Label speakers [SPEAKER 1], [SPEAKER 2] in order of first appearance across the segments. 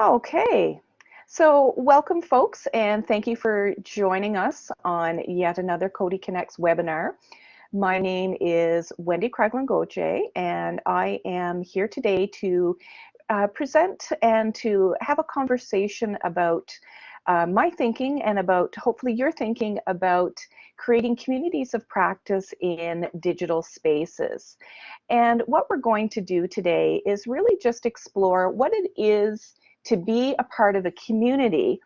[SPEAKER 1] Okay, so welcome folks and thank you for joining us on yet another Coady Connects webinar. My name is Wendy Kraglin Gauthier and I am here today to uh, present and to have a conversation about uh, my thinking and about hopefully your thinking about creating communities of practice in digital spaces. And what we're going to do today is really just explore what it is to be a part of a community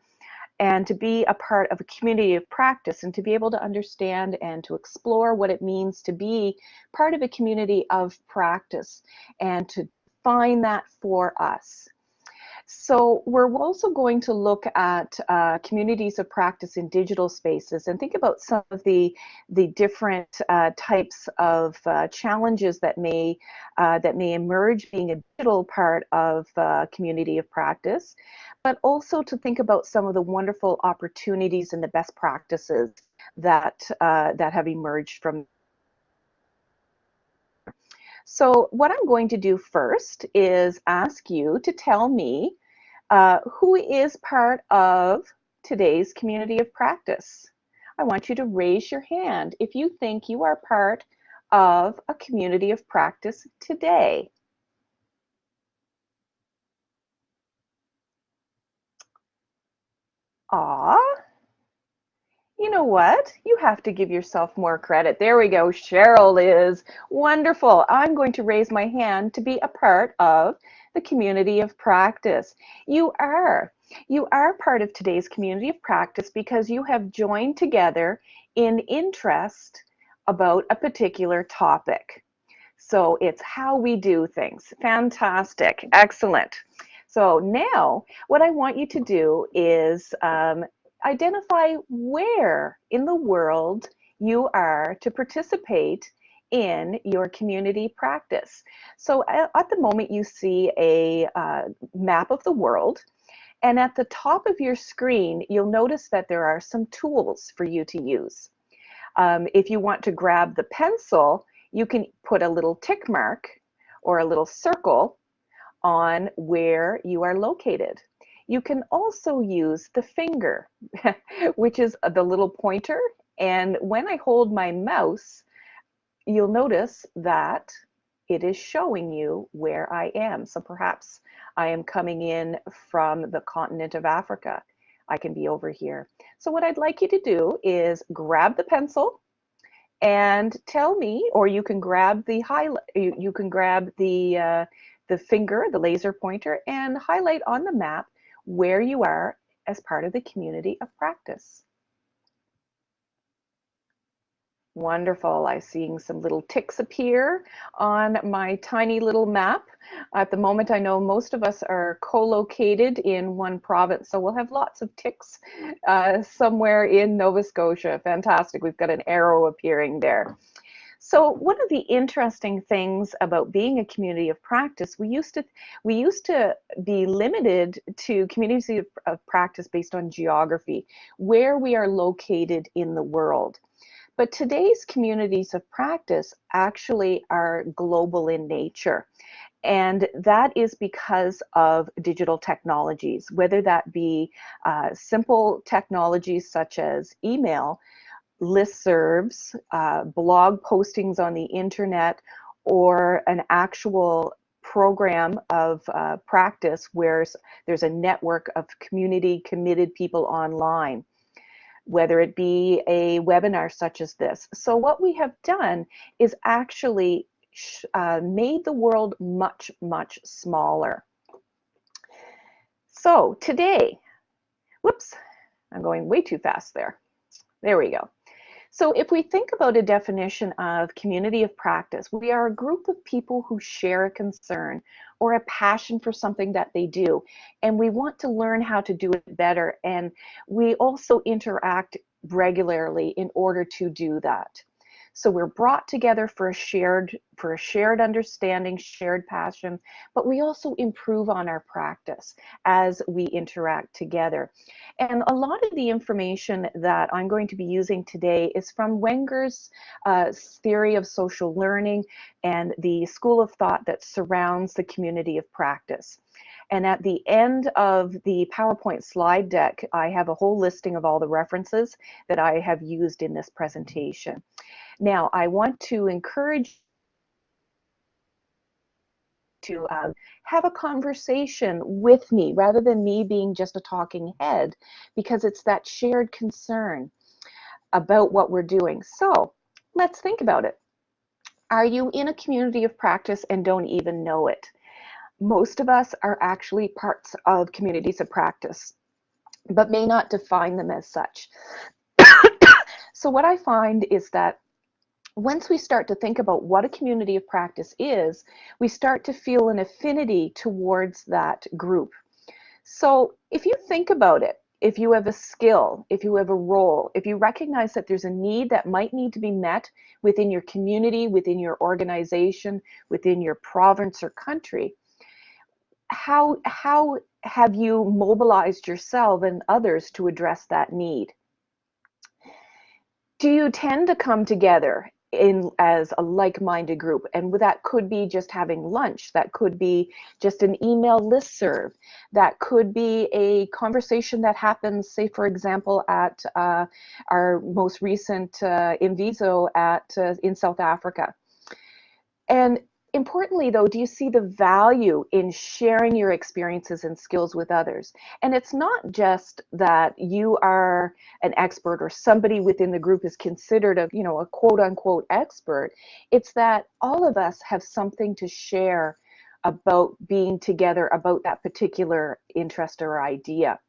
[SPEAKER 1] and to be a part of a community of practice and to be able to understand and to explore what it means to be part of a community of practice and to find that for us. So we're also going to look at uh, communities of practice in digital spaces and think about some of the the different uh, types of uh, challenges that may uh, that may emerge being a digital part of uh, community of practice, but also to think about some of the wonderful opportunities and the best practices that uh, that have emerged from so what I'm going to do first is ask you to tell me uh, who is part of today's community of practice. I want you to raise your hand if you think you are part of a community of practice today. Aw, you know what? You have to give yourself more credit. There we go. Cheryl is wonderful. I'm going to raise my hand to be a part of the community of practice. You are. You are part of today's community of practice because you have joined together in interest about a particular topic. So it's how we do things. Fantastic. Excellent. So now what I want you to do is um, identify where in the world you are to participate in your community practice. So at the moment you see a uh, map of the world and at the top of your screen you'll notice that there are some tools for you to use. Um, if you want to grab the pencil you can put a little tick mark or a little circle on where you are located. You can also use the finger, which is the little pointer. And when I hold my mouse, you'll notice that it is showing you where I am. So perhaps I am coming in from the continent of Africa. I can be over here. So what I'd like you to do is grab the pencil and tell me, or you can grab the highlight, you, you can grab the, uh, the finger, the laser pointer, and highlight on the map where you are as part of the community of practice. Wonderful. I'm seeing some little ticks appear on my tiny little map. At the moment, I know most of us are co-located in one province, so we'll have lots of ticks uh, somewhere in Nova Scotia. Fantastic. We've got an arrow appearing there. So one of the interesting things about being a community of practice, we used to we used to be limited to communities of, of practice based on geography, where we are located in the world. But today's communities of practice actually are global in nature. And that is because of digital technologies, whether that be uh, simple technologies such as email, listservs, uh, blog postings on the internet, or an actual program of uh, practice where there's a network of community committed people online, whether it be a webinar such as this. So what we have done is actually uh, made the world much, much smaller. So today, whoops, I'm going way too fast there. There we go. So if we think about a definition of community of practice, we are a group of people who share a concern or a passion for something that they do, and we want to learn how to do it better. And we also interact regularly in order to do that. So we're brought together for a shared for a shared understanding, shared passion, but we also improve on our practice as we interact together. And a lot of the information that I'm going to be using today is from Wenger's uh, theory of social learning and the school of thought that surrounds the community of practice. And at the end of the PowerPoint slide deck, I have a whole listing of all the references that I have used in this presentation. Now, I want to encourage to uh, have a conversation with me rather than me being just a talking head because it's that shared concern about what we're doing. So let's think about it. Are you in a community of practice and don't even know it? Most of us are actually parts of communities of practice, but may not define them as such. so what I find is that once we start to think about what a community of practice is, we start to feel an affinity towards that group. So if you think about it, if you have a skill, if you have a role, if you recognize that there's a need that might need to be met within your community, within your organization, within your province or country, how, how have you mobilized yourself and others to address that need? Do you tend to come together in as a like-minded group and that could be just having lunch that could be just an email list serve that could be a conversation that happens say for example at uh, our most recent uh, Imviso at uh, in South Africa and importantly though do you see the value in sharing your experiences and skills with others? And it's not just that you are an expert or somebody within the group is considered a you know a quote unquote expert. It's that all of us have something to share about being together about that particular interest or idea.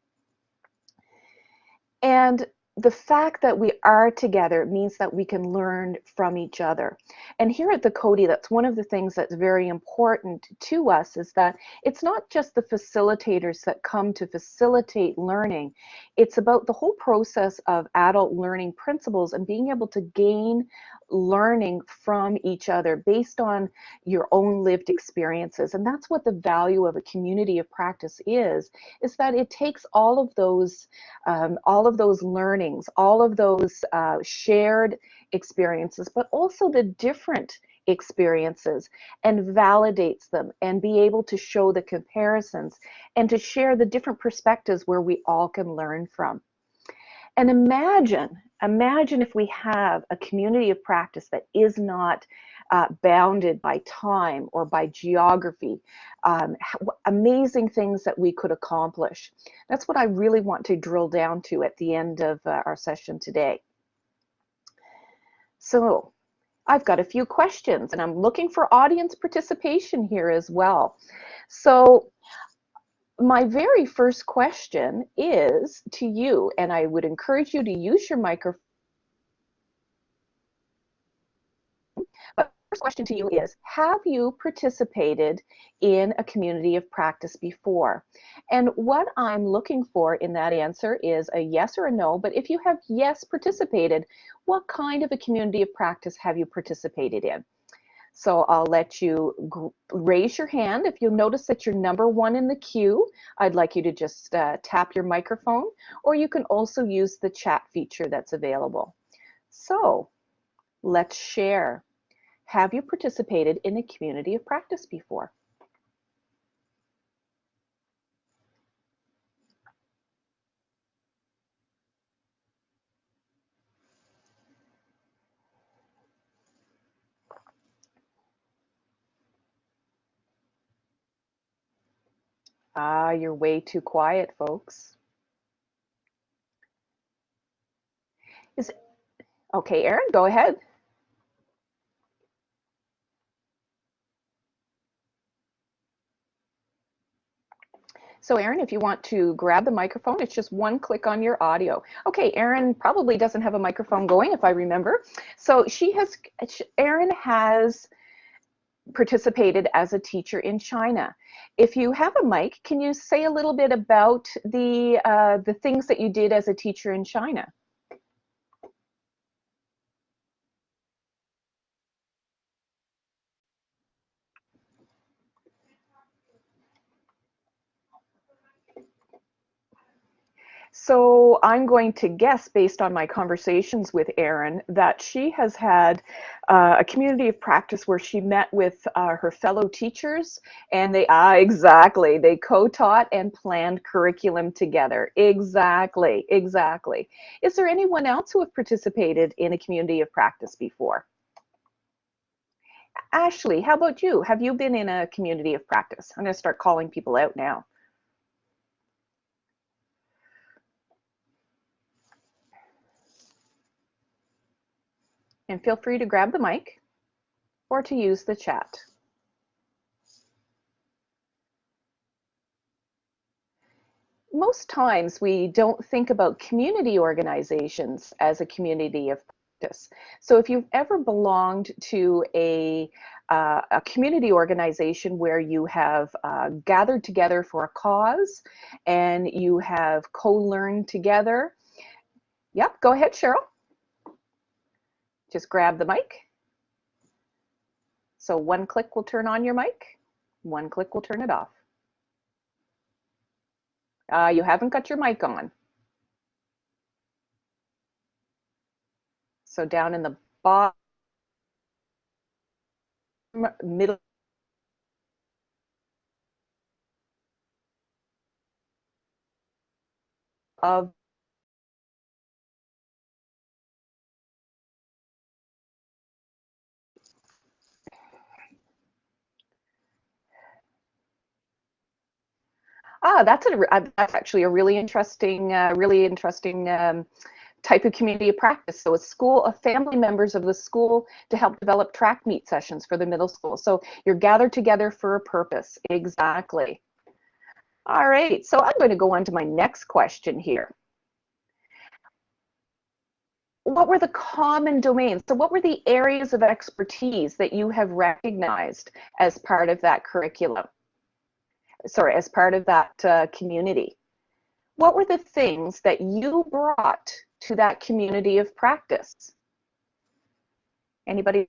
[SPEAKER 1] And the fact that we are together means that we can learn from each other. And here at the Coady, that's one of the things that's very important to us is that it's not just the facilitators that come to facilitate learning. It's about the whole process of adult learning principles and being able to gain learning from each other based on your own lived experiences. And that's what the value of a community of practice is, is that it takes all of those, um, all of those all of those uh, shared experiences, but also the different experiences and validates them and be able to show the comparisons and to share the different perspectives where we all can learn from. And imagine, imagine if we have a community of practice that is not uh, bounded by time or by geography. Um, amazing things that we could accomplish. That's what I really want to drill down to at the end of uh, our session today. So I've got a few questions and I'm looking for audience participation here as well. So my very first question is to you, and I would encourage you to use your microphone. But first question to you is, have you participated in a community of practice before? And what I'm looking for in that answer is a yes or a no, but if you have yes participated, what kind of a community of practice have you participated in? So I'll let you raise your hand. If you'll notice that you're number one in the queue, I'd like you to just uh, tap your microphone, or you can also use the chat feature that's available. So let's share. Have you participated in a community of practice before? Ah, you're way too quiet, folks. Is okay, Erin, go ahead. So Aaron, if you want to grab the microphone, it's just one click on your audio. Okay, Aaron probably doesn't have a microphone going if I remember. So she has, Aaron has participated as a teacher in China. If you have a mic, can you say a little bit about the, uh, the things that you did as a teacher in China? So I'm going to guess, based on my conversations with Erin, that she has had uh, a community of practice where she met with uh, her fellow teachers, and they ah exactly they co-taught and planned curriculum together. Exactly, exactly. Is there anyone else who have participated in a community of practice before? Ashley, how about you? Have you been in a community of practice? I'm going to start calling people out now. And feel free to grab the mic or to use the chat. Most times we don't think about community organizations as a community of practice. So if you've ever belonged to a, uh, a community organization where you have uh, gathered together for a cause and you have co-learned together, yep, go ahead, Cheryl. Just grab the mic. So one click will turn on your mic, one click will turn it off. Uh, you haven't got your mic on. So down in the bottom middle of Ah, that's a that's actually a really interesting, uh, really interesting um, type of community of practice. So a school of family members of the school to help develop track meet sessions for the middle school. So you're gathered together for a purpose. Exactly. All right, so I'm going to go on to my next question here. What were the common domains? So what were the areas of expertise that you have recognized as part of that curriculum? Sorry, as part of that uh, community. What were the things that you brought to that community of practice? Anybody?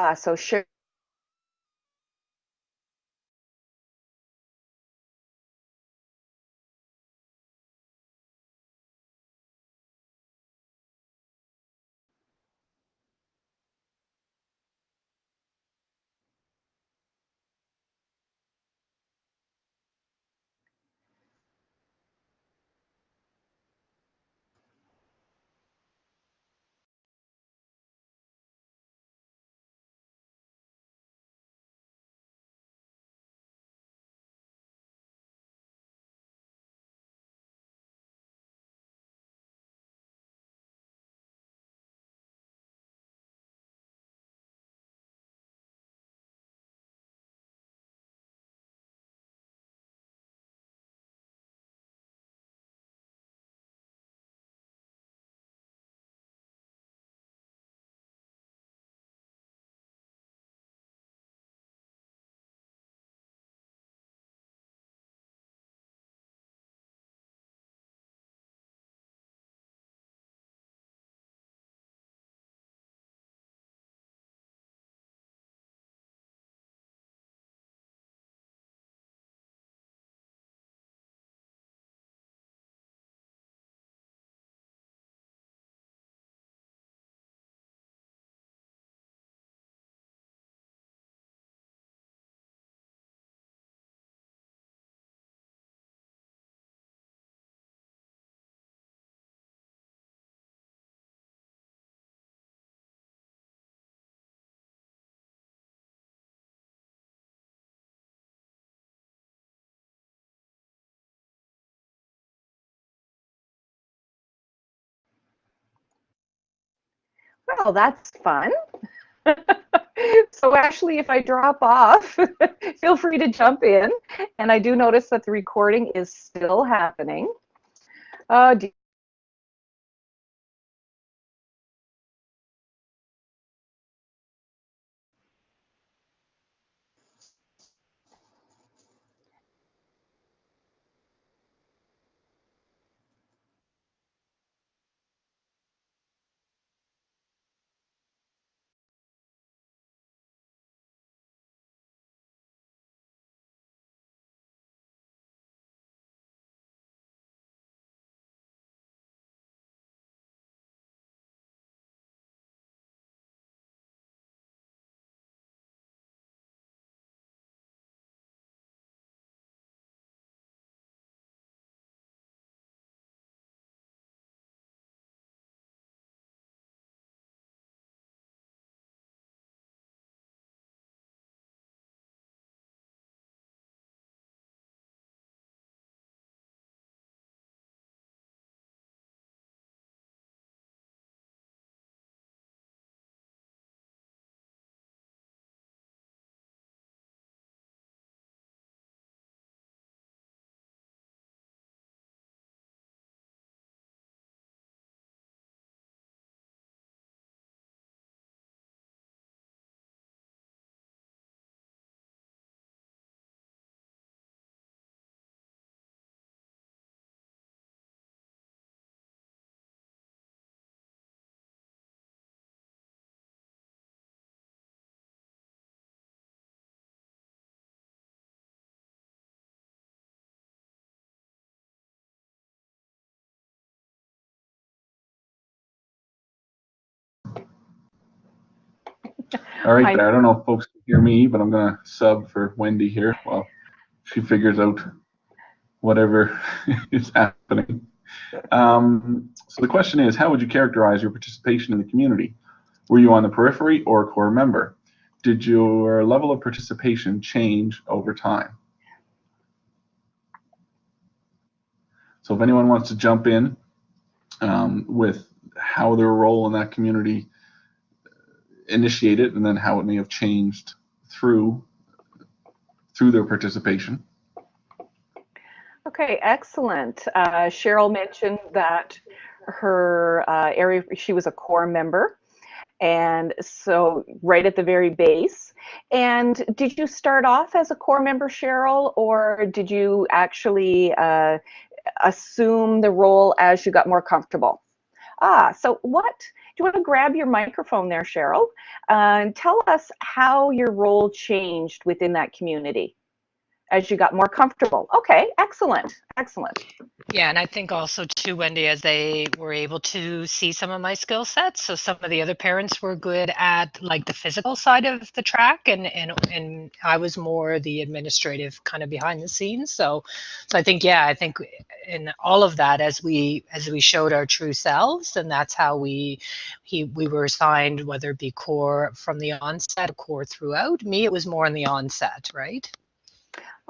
[SPEAKER 1] Ah, so sure. Well, that's fun. so Ashley, if I drop off, feel free to jump in. And I do notice that the recording is still happening. Uh,
[SPEAKER 2] All right, I don't know if folks can hear me, but I'm going to sub for Wendy here while she figures out whatever is happening. Um, so the question is, how would you characterize your participation in the community? Were you on the periphery or a core member? Did your level of participation change over time? So if anyone wants to jump in um, with how their role in that community initiated and then how it may have changed through through their participation.
[SPEAKER 1] Okay, excellent. Uh, Cheryl mentioned that her uh, area, she was a core member. And so right at the very base. And did you start off as a core member, Cheryl, or did you actually uh, assume the role as you got more comfortable? Ah, so what, you want to grab your microphone there, Cheryl, uh, and tell us how your role changed within that community? As you got more comfortable. Okay, excellent, excellent.
[SPEAKER 3] Yeah, and I think also too, Wendy, as they were able to see some of my skill sets. So some of the other parents were good at like the physical side of the track, and and and I was more the administrative kind of behind the scenes. So, so I think yeah, I think in all of that as we as we showed our true selves, and that's how we he we were assigned whether it be core from the onset, core throughout. Me, it was more in the onset, right?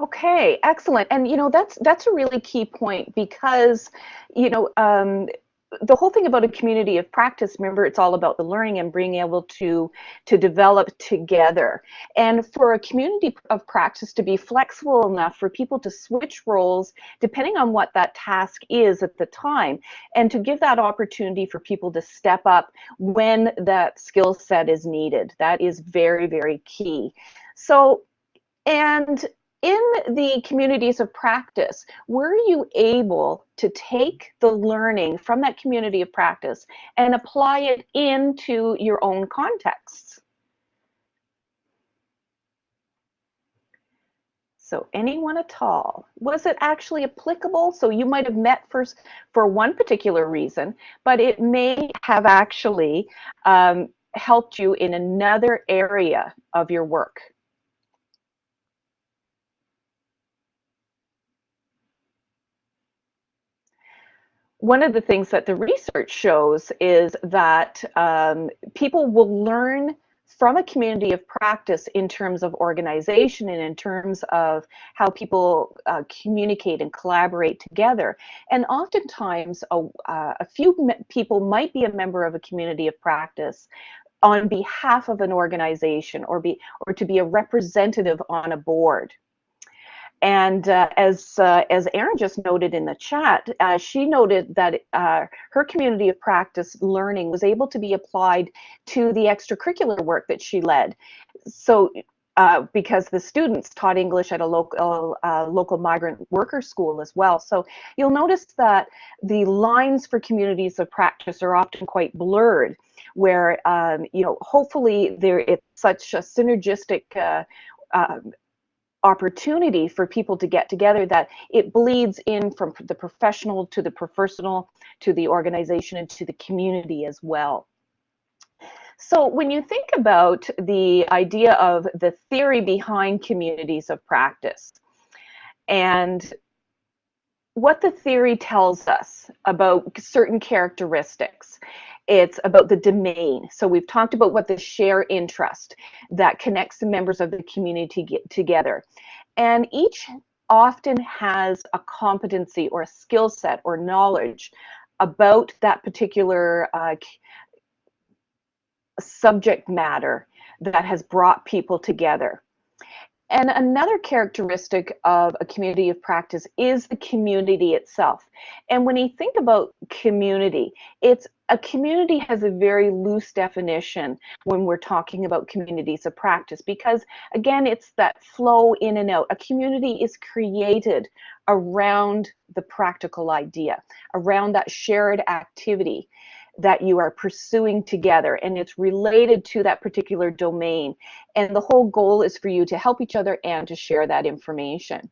[SPEAKER 1] Okay, excellent. And you know that's that's a really key point because you know um, the whole thing about a community of practice. Remember, it's all about the learning and being able to to develop together. And for a community of practice to be flexible enough for people to switch roles depending on what that task is at the time, and to give that opportunity for people to step up when that skill set is needed. That is very very key. So and in the communities of practice, were you able to take the learning from that community of practice and apply it into your own contexts? So anyone at all, was it actually applicable? So you might have met for, for one particular reason, but it may have actually um, helped you in another area of your work. One of the things that the research shows is that um, people will learn from a community of practice in terms of organization and in terms of how people uh, communicate and collaborate together. And oftentimes, a, uh, a few people might be a member of a community of practice on behalf of an organization or be or to be a representative on a board. And uh, as uh, as Erin just noted in the chat, uh, she noted that uh, her community of practice learning was able to be applied to the extracurricular work that she led. So uh, because the students taught English at a local uh, local migrant worker school as well. So you'll notice that the lines for communities of practice are often quite blurred, where um, you know hopefully there it's such a synergistic uh, um, opportunity for people to get together that it bleeds in from the professional to the personal to the organization and to the community as well. So when you think about the idea of the theory behind communities of practice and what the theory tells us about certain characteristics it's about the domain. So we've talked about what the share interest that connects the members of the community together. And each often has a competency or a skill set or knowledge about that particular uh, subject matter that has brought people together. And another characteristic of a community of practice is the community itself. And when you think about community, it's a community has a very loose definition when we're talking about communities of practice because again it's that flow in and out. A community is created around the practical idea around that shared activity that you are pursuing together and it's related to that particular domain. And the whole goal is for you to help each other and to share that information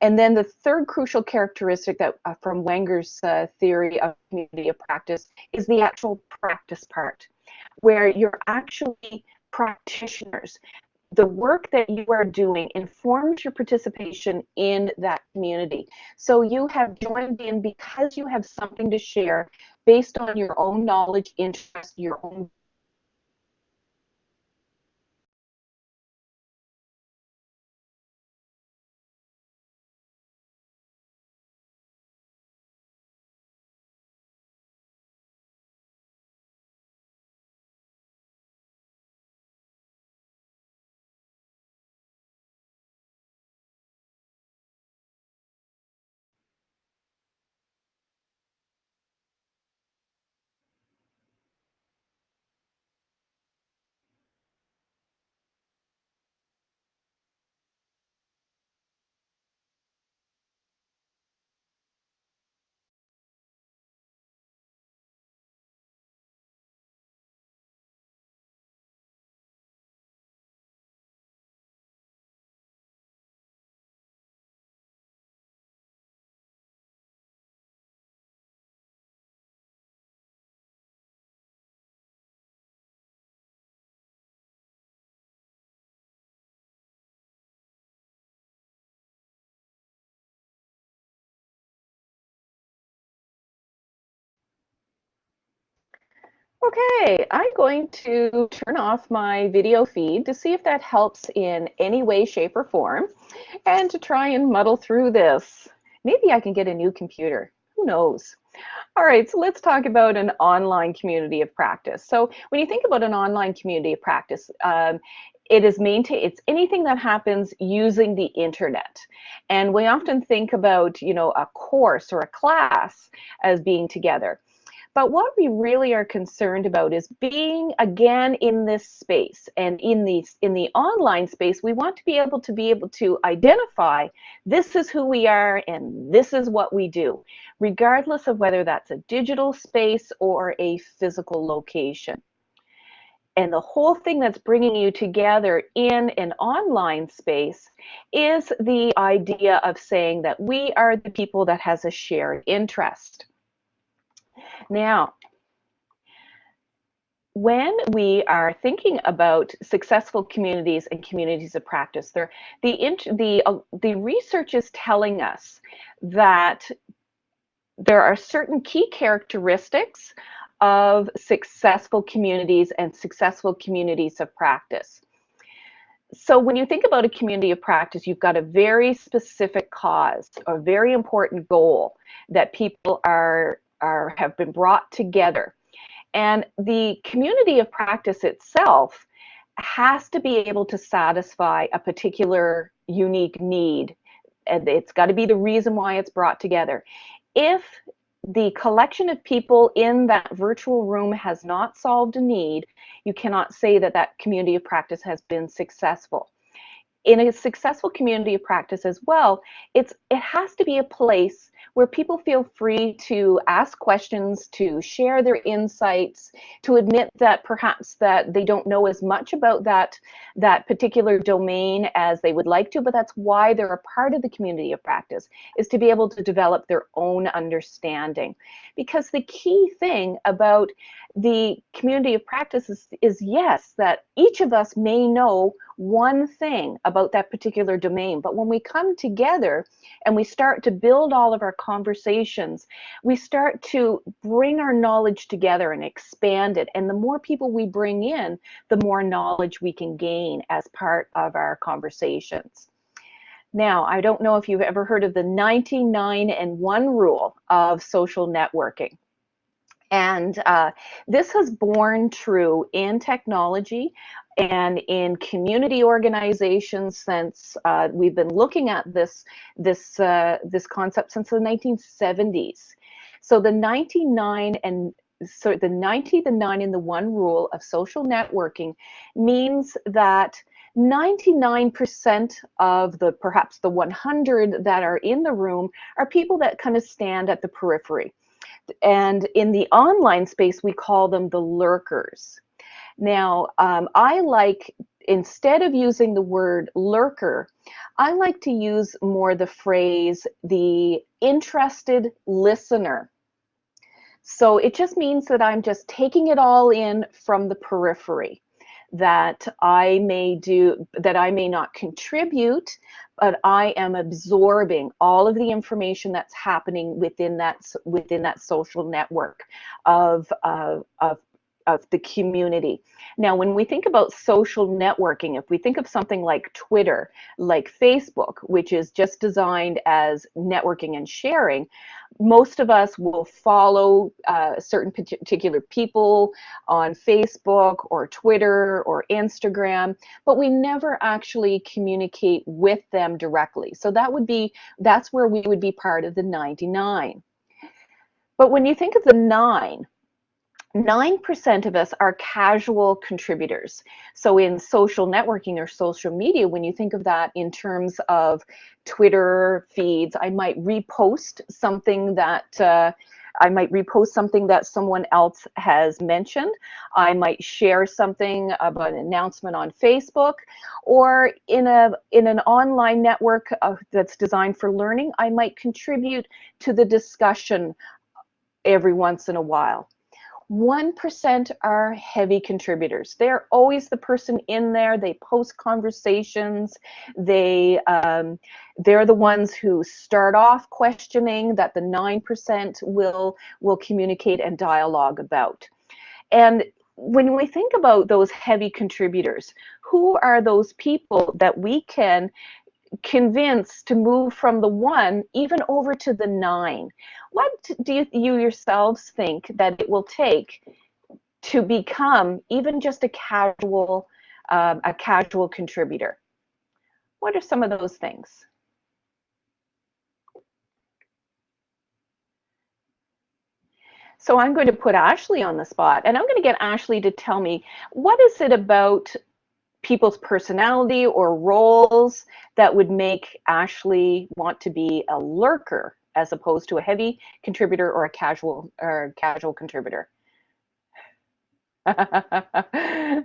[SPEAKER 1] and then the third crucial characteristic that uh, from Wenger's uh, theory of community of practice is the actual practice part, where you're actually practitioners, the work that you are doing informs your participation in that community. So you have joined in because you have something to share based on your own knowledge, interest, your own Okay, I'm going to turn off my video feed to see if that helps in any way, shape, or form, and to try and muddle through this. Maybe I can get a new computer. Who knows? All right, so let's talk about an online community of practice. So when you think about an online community of practice, um, it is maintain it's anything that happens using the internet and we often think about you know a course or a class as being together but what we really are concerned about is being again in this space and in the in the online space, we want to be able to be able to identify this is who we are and this is what we do, regardless of whether that's a digital space or a physical location. And the whole thing that's bringing you together in an online space is the idea of saying that we are the people that has a shared interest. Now, when we are thinking about successful communities and communities of practice, there, the, the, uh, the research is telling us that there are certain key characteristics of successful communities and successful communities of practice. So when you think about a community of practice, you've got a very specific cause, a very important goal that people are are have been brought together. And the community of practice itself has to be able to satisfy a particular unique need. And it's got to be the reason why it's brought together. If the collection of people in that virtual room has not solved a need, you cannot say that that community of practice has been successful. In a successful community of practice as well, it's it has to be a place where people feel free to ask questions, to share their insights, to admit that perhaps that they don't know as much about that, that particular domain as they would like to, but that's why they're a part of the community of practice, is to be able to develop their own understanding. Because the key thing about the community of practice is, is yes, that each of us may know one thing about that particular domain, but when we come together and we start to build all of our conversations, we start to bring our knowledge together and expand it. And the more people we bring in, the more knowledge we can gain as part of our conversations. Now, I don't know if you've ever heard of the 99 and 1 rule of social networking. And uh, this has borne true in technology and in community organizations since uh, we've been looking at this this uh, this concept since the 1970s. So the 99 and so the 90, the 9, and the 1 rule of social networking means that 99% of the perhaps the 100 that are in the room are people that kind of stand at the periphery. And in the online space, we call them the lurkers. Now, um, I like, instead of using the word lurker, I like to use more the phrase the interested listener. So it just means that I'm just taking it all in from the periphery. That I may do, that I may not contribute, but I am absorbing all of the information that's happening within that within that social network of uh, of of the community. Now, when we think about social networking, if we think of something like Twitter, like Facebook, which is just designed as networking and sharing, most of us will follow uh, certain particular people on Facebook or Twitter or Instagram, but we never actually communicate with them directly. So that would be, that's where we would be part of the 99. But when you think of the nine, 9% of us are casual contributors. So in social networking or social media, when you think of that in terms of Twitter feeds, I might repost something that uh, I might repost something that someone else has mentioned. I might share something about an announcement on Facebook, or in a in an online network uh, that's designed for learning, I might contribute to the discussion every once in a while. 1% are heavy contributors. They're always the person in there. They post conversations. They, um, they're the ones who start off questioning that the 9% will, will communicate and dialogue about. And when we think about those heavy contributors, who are those people that we can convince to move from the one even over to the nine. What do you, you yourselves think that it will take to become even just a casual, um, a casual contributor? What are some of those things? So I'm going to put Ashley on the spot and I'm going to get Ashley to tell me what is it about people's personality or roles that would make Ashley want to be a lurker as opposed to a heavy contributor or a casual or casual contributor.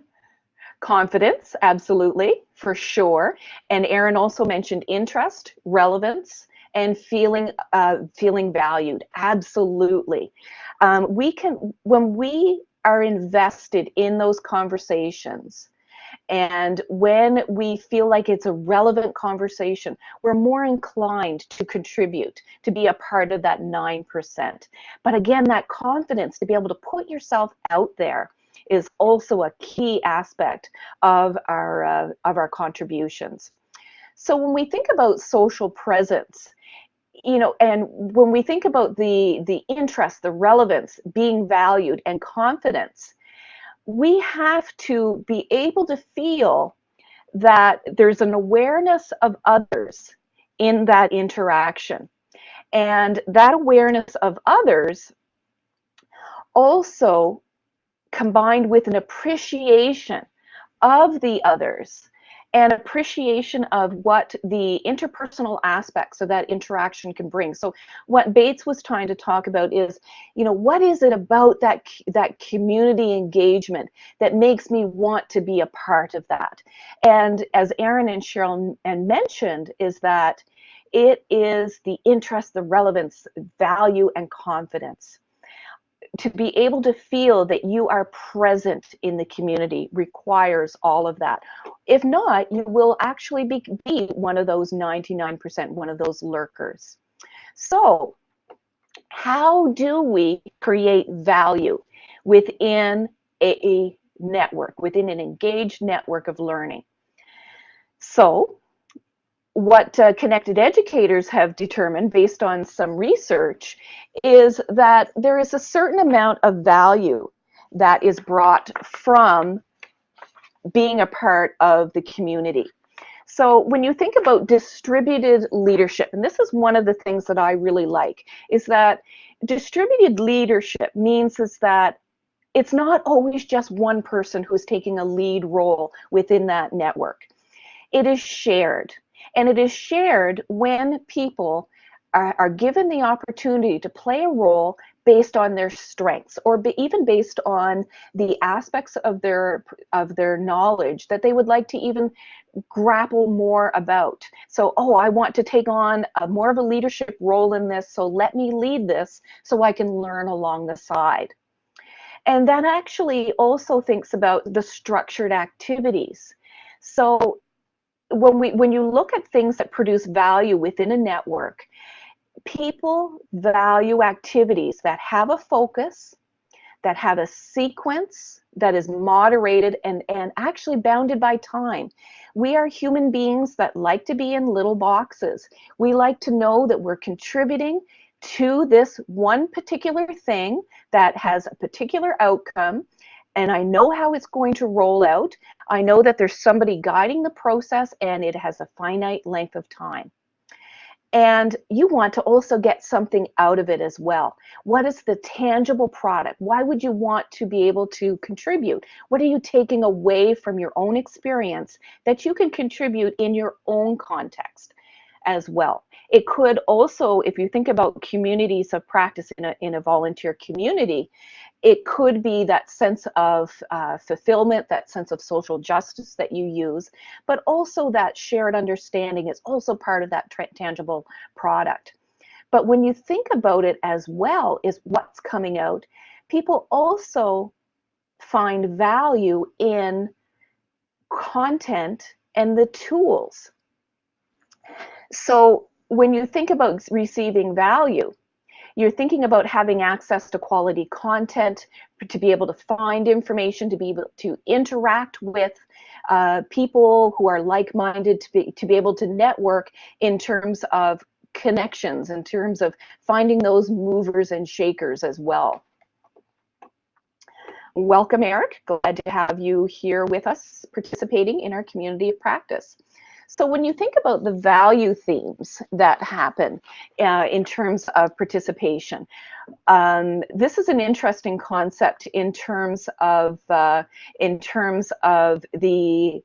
[SPEAKER 1] Confidence, absolutely, for sure. And Aaron also mentioned interest, relevance, and feeling uh, feeling valued. Absolutely. Um, we can when we are invested in those conversations and when we feel like it's a relevant conversation, we're more inclined to contribute, to be a part of that 9%. But again, that confidence to be able to put yourself out there is also a key aspect of our, uh, of our contributions. So when we think about social presence, you know, and when we think about the, the interest, the relevance, being valued, and confidence, we have to be able to feel that there's an awareness of others in that interaction. And that awareness of others also combined with an appreciation of the others and appreciation of what the interpersonal aspects of that interaction can bring. So what Bates was trying to talk about is, you know, what is it about that that community engagement that makes me want to be a part of that? And as Aaron and Cheryl and mentioned, is that it is the interest, the relevance, value, and confidence to be able to feel that you are present in the community requires all of that. If not, you will actually be, be one of those 99%, one of those lurkers. So how do we create value within a, a network, within an engaged network of learning? So what uh, connected educators have determined based on some research is that there is a certain amount of value that is brought from being a part of the community. So when you think about distributed leadership, and this is one of the things that I really like, is that distributed leadership means is that it's not always just one person who's taking a lead role within that network. It is shared. And it is shared when people are, are given the opportunity to play a role based on their strengths or be, even based on the aspects of their of their knowledge that they would like to even grapple more about so oh i want to take on a, more of a leadership role in this so let me lead this so i can learn along the side And that actually also thinks about the structured activities. So when we when you look at things that produce value within a network, people value activities that have a focus, that have a sequence that is moderated and, and actually bounded by time. We are human beings that like to be in little boxes. We like to know that we're contributing to this one particular thing that has a particular outcome and I know how it's going to roll out. I know that there's somebody guiding the process and it has a finite length of time. And you want to also get something out of it as well. What is the tangible product? Why would you want to be able to contribute? What are you taking away from your own experience that you can contribute in your own context as well? It could also, if you think about communities of practice in a, in a volunteer community, it could be that sense of uh, fulfillment, that sense of social justice that you use, but also that shared understanding is also part of that tangible product. But when you think about it as well, is what's coming out, people also find value in content and the tools. So when you think about receiving value, you're thinking about having access to quality content, to be able to find information, to be able to interact with uh, people who are like-minded, to be, to be able to network in terms of connections, in terms of finding those movers and shakers as well. Welcome, Eric. Glad to have you here with us participating in our community of practice. So when you think about the value themes that happen uh, in terms of participation, um, this is an interesting concept in terms of uh, in terms of the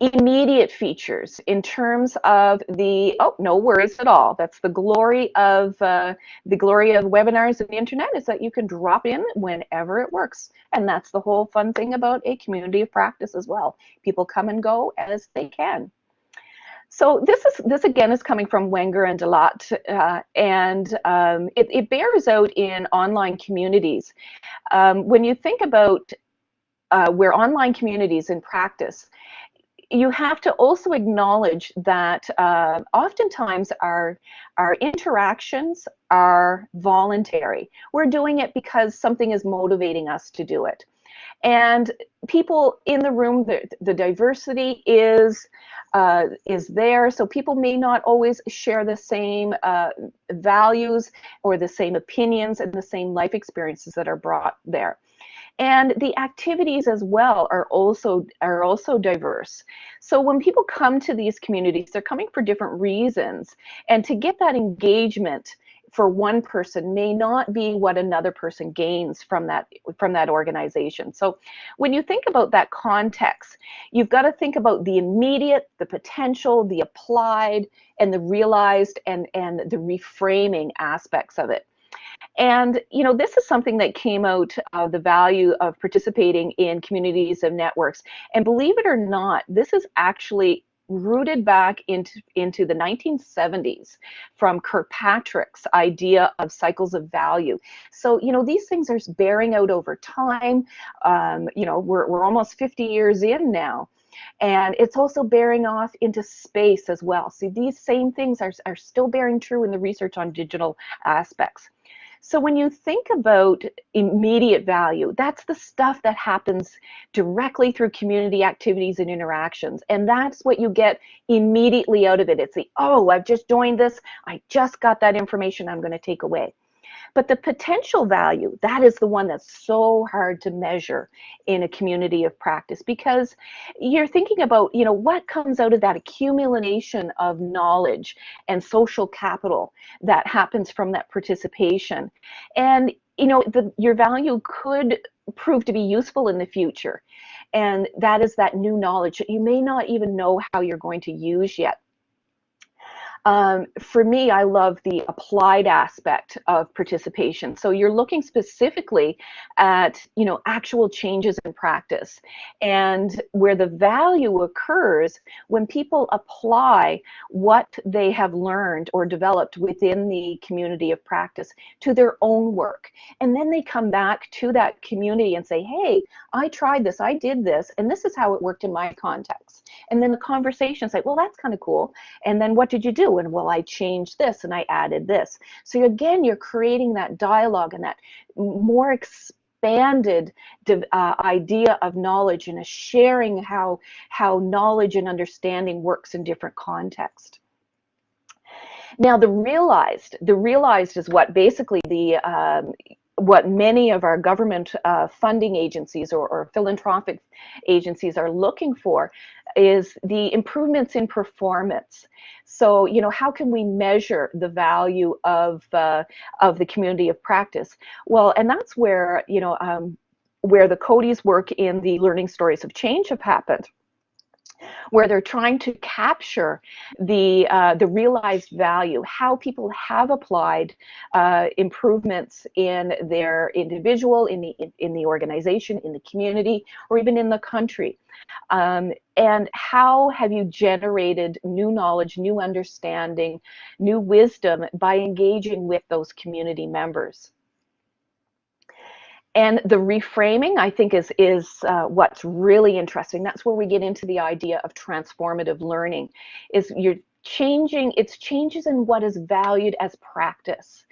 [SPEAKER 1] immediate features in terms of the oh no worries at all. That's the glory of uh, the glory of webinars and the internet is that you can drop in whenever it works. And that's the whole fun thing about a community of practice as well. People come and go as they can. So this is this again is coming from Wenger and de Laat, uh, and um, it, it, bears out in online communities. Um, when you think about uh, where online communities in practice you have to also acknowledge that uh, oftentimes our, our interactions are voluntary. We're doing it because something is motivating us to do it. And people in the room, the, the diversity is uh, is there. So people may not always share the same uh, values or the same opinions and the same life experiences that are brought there and the activities as well are also are also diverse. So when people come to these communities they're coming for different reasons. And to get that engagement for one person may not be what another person gains from that from that organization. So when you think about that context you've got to think about the immediate the potential the applied and the realized and and the reframing aspects of it and you know, this is something that came out of the value of participating in communities of networks. And believe it or not, this is actually rooted back into, into the 1970s from Kirkpatrick's idea of cycles of value. So, you know, these things are bearing out over time. Um, you know, we're, we're almost 50 years in now. And it's also bearing off into space as well. See, these same things are, are still bearing true in the research on digital aspects. So when you think about immediate value, that's the stuff that happens directly through community activities and interactions. And that's what you get immediately out of it. It's the, oh, I've just joined this. I just got that information I'm going to take away. But the potential value, that is the one that's so hard to measure in a community of practice because you're thinking about, you know, what comes out of that accumulation of knowledge and social capital that happens from that participation. And, you know, the, your value could prove to be useful in the future. And that is that new knowledge that you may not even know how you're going to use yet. Um, for me, I love the applied aspect of participation. So you're looking specifically at, you know, actual changes in practice and where the value occurs when people apply what they have learned or developed within the community of practice to their own work. And then they come back to that community and say, hey, I tried this, I did this, and this is how it worked in my context. And then the conversation's like, well, that's kind of cool. And then what did you do? And well, I changed this and I added this. So again, you're creating that dialogue and that more expanded uh, idea of knowledge and a sharing how, how knowledge and understanding works in different contexts. Now the realized, the realized is what basically the um, what many of our government uh, funding agencies or, or, philanthropic agencies are looking for is the improvements in performance. So, you know, how can we measure the value of, uh, of the community of practice? Well, and that's where, you know, um, where the Coady's work in the Learning Stories of Change have happened where they're trying to capture the uh, the realized value, how people have applied uh, improvements in their individual, in the in the organization, in the community, or even in the country. Um, and how have you generated new knowledge, new understanding, new wisdom by engaging with those community members? And the reframing, I think, is, is uh, what's really interesting. That's where we get into the idea of transformative learning, is you're changing, it's changes in what is valued as practice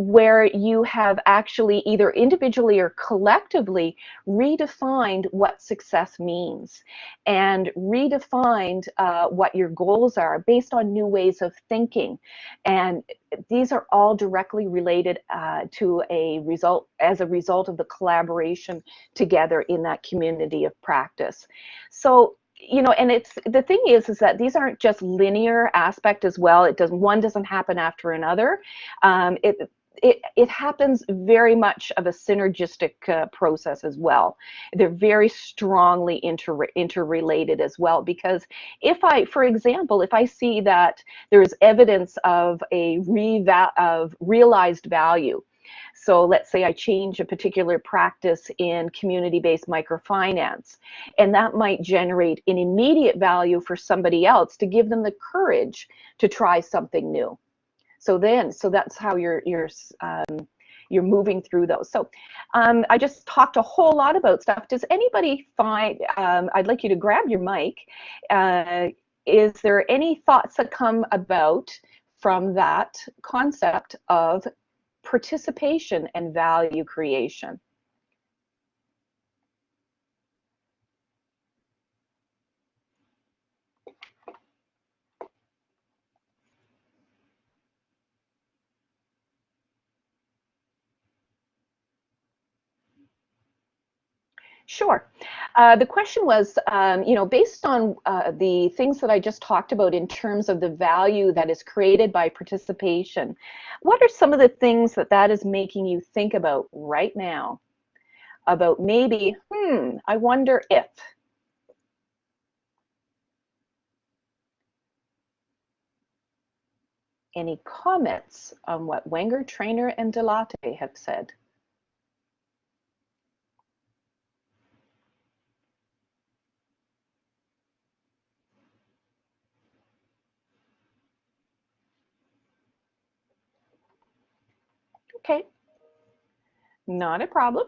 [SPEAKER 1] where you have actually either individually or collectively redefined what success means and redefined uh, what your goals are based on new ways of thinking. And these are all directly related uh, to a result as a result of the collaboration together in that community of practice. So you know and it's the thing is is that these aren't just linear aspect as well it doesn't one doesn't happen after another um, it it, it happens very much of a synergistic uh, process as well. They're very strongly inter interrelated as well because if I, for example, if I see that there's evidence of a of realized value, so let's say I change a particular practice in community-based microfinance, and that might generate an immediate value for somebody else to give them the courage to try something new. So then, so that's how you're you're um, you're moving through those. So um, I just talked a whole lot about stuff. Does anybody find? Um, I'd like you to grab your mic. Uh, is there any thoughts that come about from that concept of participation and value creation? Sure. Uh, the question was, um, you know, based on uh, the things that I just talked about in terms of the value that is created by participation, what are some of the things that that is making you think about right now? About maybe, hmm, I wonder if. Any comments on what Wenger, Trayner, and de Laat have said? Okay, not a problem.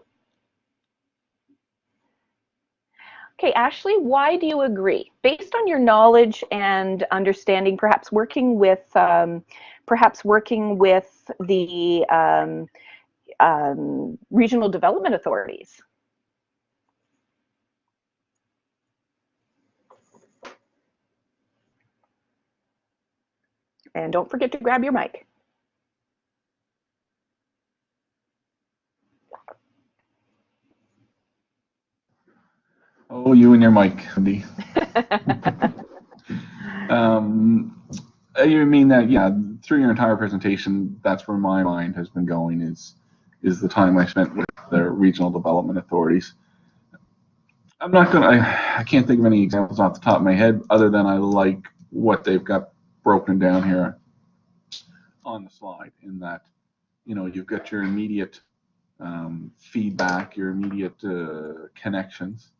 [SPEAKER 1] Okay, Ashley, why do you agree? Based on your knowledge and understanding, perhaps working with, um, perhaps working with the um, um, regional development authorities. And don't forget to grab your mic.
[SPEAKER 2] Oh, you and your mic, Andy. um, you mean that? Yeah, through your entire presentation, that's where my mind has been going. Is is the time I spent with the regional development authorities. I'm not gonna. I, I can't think of any examples off the top of my head, other than I like what they've got broken down here on the slide in that, you know, you've got your immediate um, feedback, your immediate uh, connections,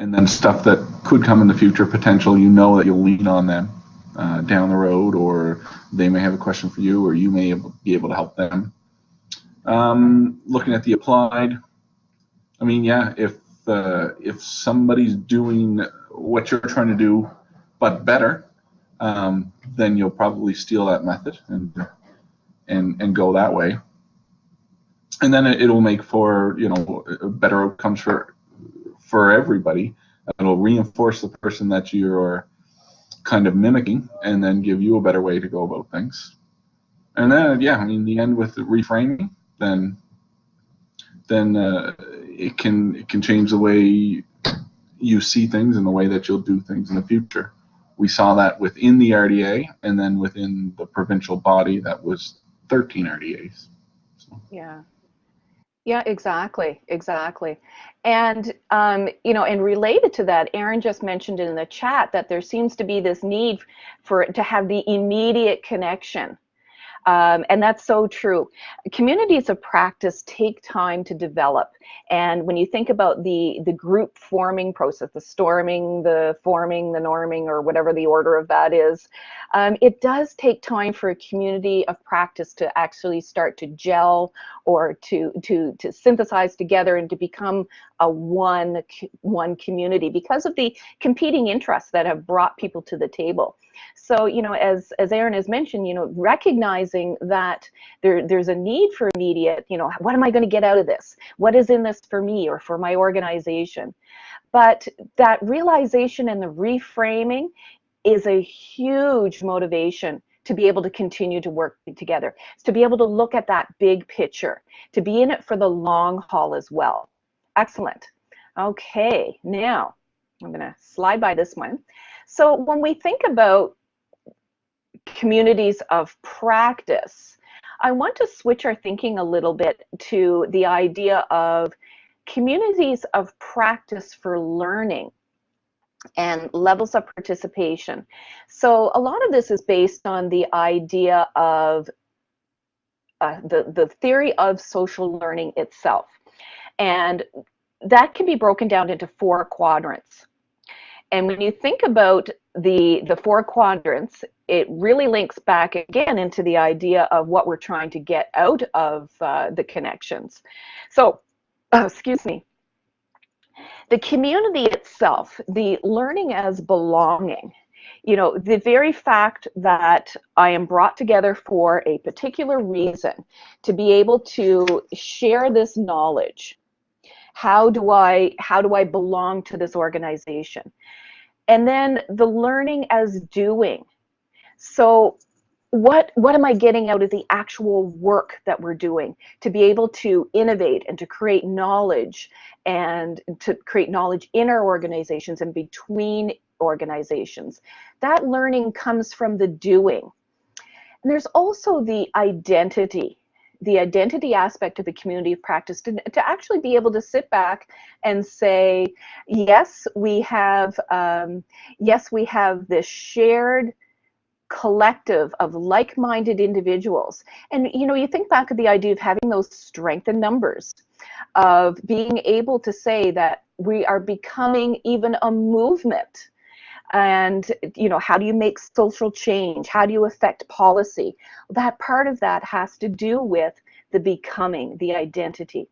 [SPEAKER 2] and then stuff that could come in the future, potential, you know that you'll lean on them uh, down the road, or they may have a question for you, or you may be able to help them. Um, looking at the applied, I mean, yeah, if uh, if somebody's doing what you're trying to do, but better, um, then you'll probably steal that method and and and go that way. And then it, will make for you know better outcomes for for everybody. It'll reinforce the person that you're kind of mimicking, and then give you a better way to go about things. And then yeah, I mean, the end with the reframing, then then uh, it can it can change the way you see things and the way that you'll do things in the future. We saw that within the RDA and then within the provincial body that was 13 RDAs.
[SPEAKER 1] So. Yeah. Yeah, exactly, exactly. And, um, you know, and related to that, Aaron just mentioned in the chat that there seems to be this need for to have the immediate connection um, and that's so true. Communities of practice take time to develop. And when you think about the, the group forming process, the storming, the forming, the norming, or whatever the order of that is, um, it does take time for a community of practice to actually start to gel or to, to, to synthesize together and to become a one, one community because of the competing interests that have brought people to the table. So, you know, as, as Aaron has mentioned, you know, recognizing that there, there's a need for immediate, you know, what am I going to get out of this? What is in this for me or for my organization? But that realization and the reframing is a huge motivation to be able to continue to work together, it's to be able to look at that big picture, to be in it for the long haul as well. Excellent. Okay, now I'm going to slide by this one. So when we think about communities of practice, I want to switch our thinking a little bit to the idea of communities of practice for learning and levels of participation. So a lot of this is based on the idea of uh, the, the theory of social learning itself. And that can be broken down into four quadrants. And when you think about the, the four quadrants, it really links back again into the idea of what we're trying to get out of uh, the connections. So, excuse me, the community itself, the learning as belonging, you know, the very fact that I am brought together for a particular reason to be able to share this knowledge how do I how do I belong to this organization? And then the learning as doing. So what what am I getting out of the actual work that we're doing to be able to innovate and to create knowledge and to create knowledge in our organizations and between organizations. That learning comes from the doing. And there's also the identity the identity aspect of the community of practice to, to actually be able to sit back and say, yes, we have, um, yes, we have this shared collective of like-minded individuals. And you know, you think back of the idea of having those strength in numbers, of being able to say that we are becoming even a movement. And you know how do you make social change? How do you affect policy? That part of that has to do with the becoming the identity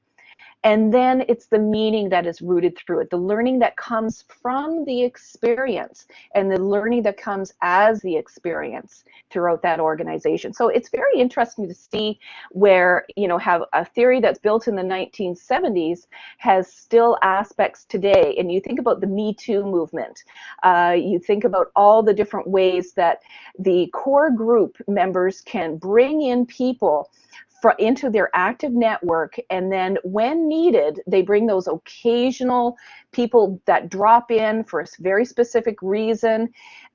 [SPEAKER 1] and then it's the meaning that is rooted through it, the learning that comes from the experience and the learning that comes as the experience throughout that organization. So it's very interesting to see where, you know, have a theory that's built in the 1970s has still aspects today. And you think about the Me Too movement, uh, you think about all the different ways that the core group members can bring in people into their active network and then when needed they bring those occasional people that drop in for a very specific reason.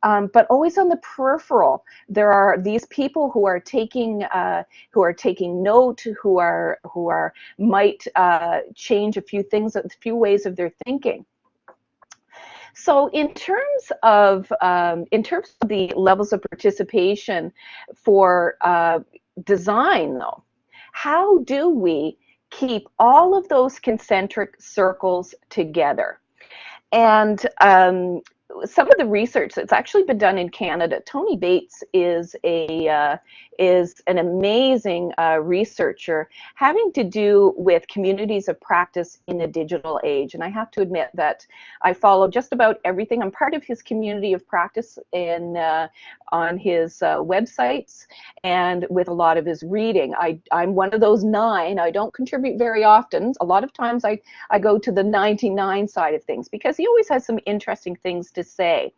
[SPEAKER 1] Um, but always on the peripheral there are these people who are taking uh, who are taking note who are who are might uh, change a few things a few ways of their thinking. So in terms of um, in terms of the levels of participation for uh, design, though, how do we keep all of those concentric circles together? And um, some of the research that's actually been done in Canada, Tony Bates is a uh, is an amazing uh, researcher having to do with communities of practice in the digital age. And I have to admit that I follow just about everything. I'm part of his community of practice in uh, on his uh, websites and with a lot of his reading. I, I'm one of those nine. I don't contribute very often. A lot of times I, I go to the 99 side of things because he always has some interesting things to say.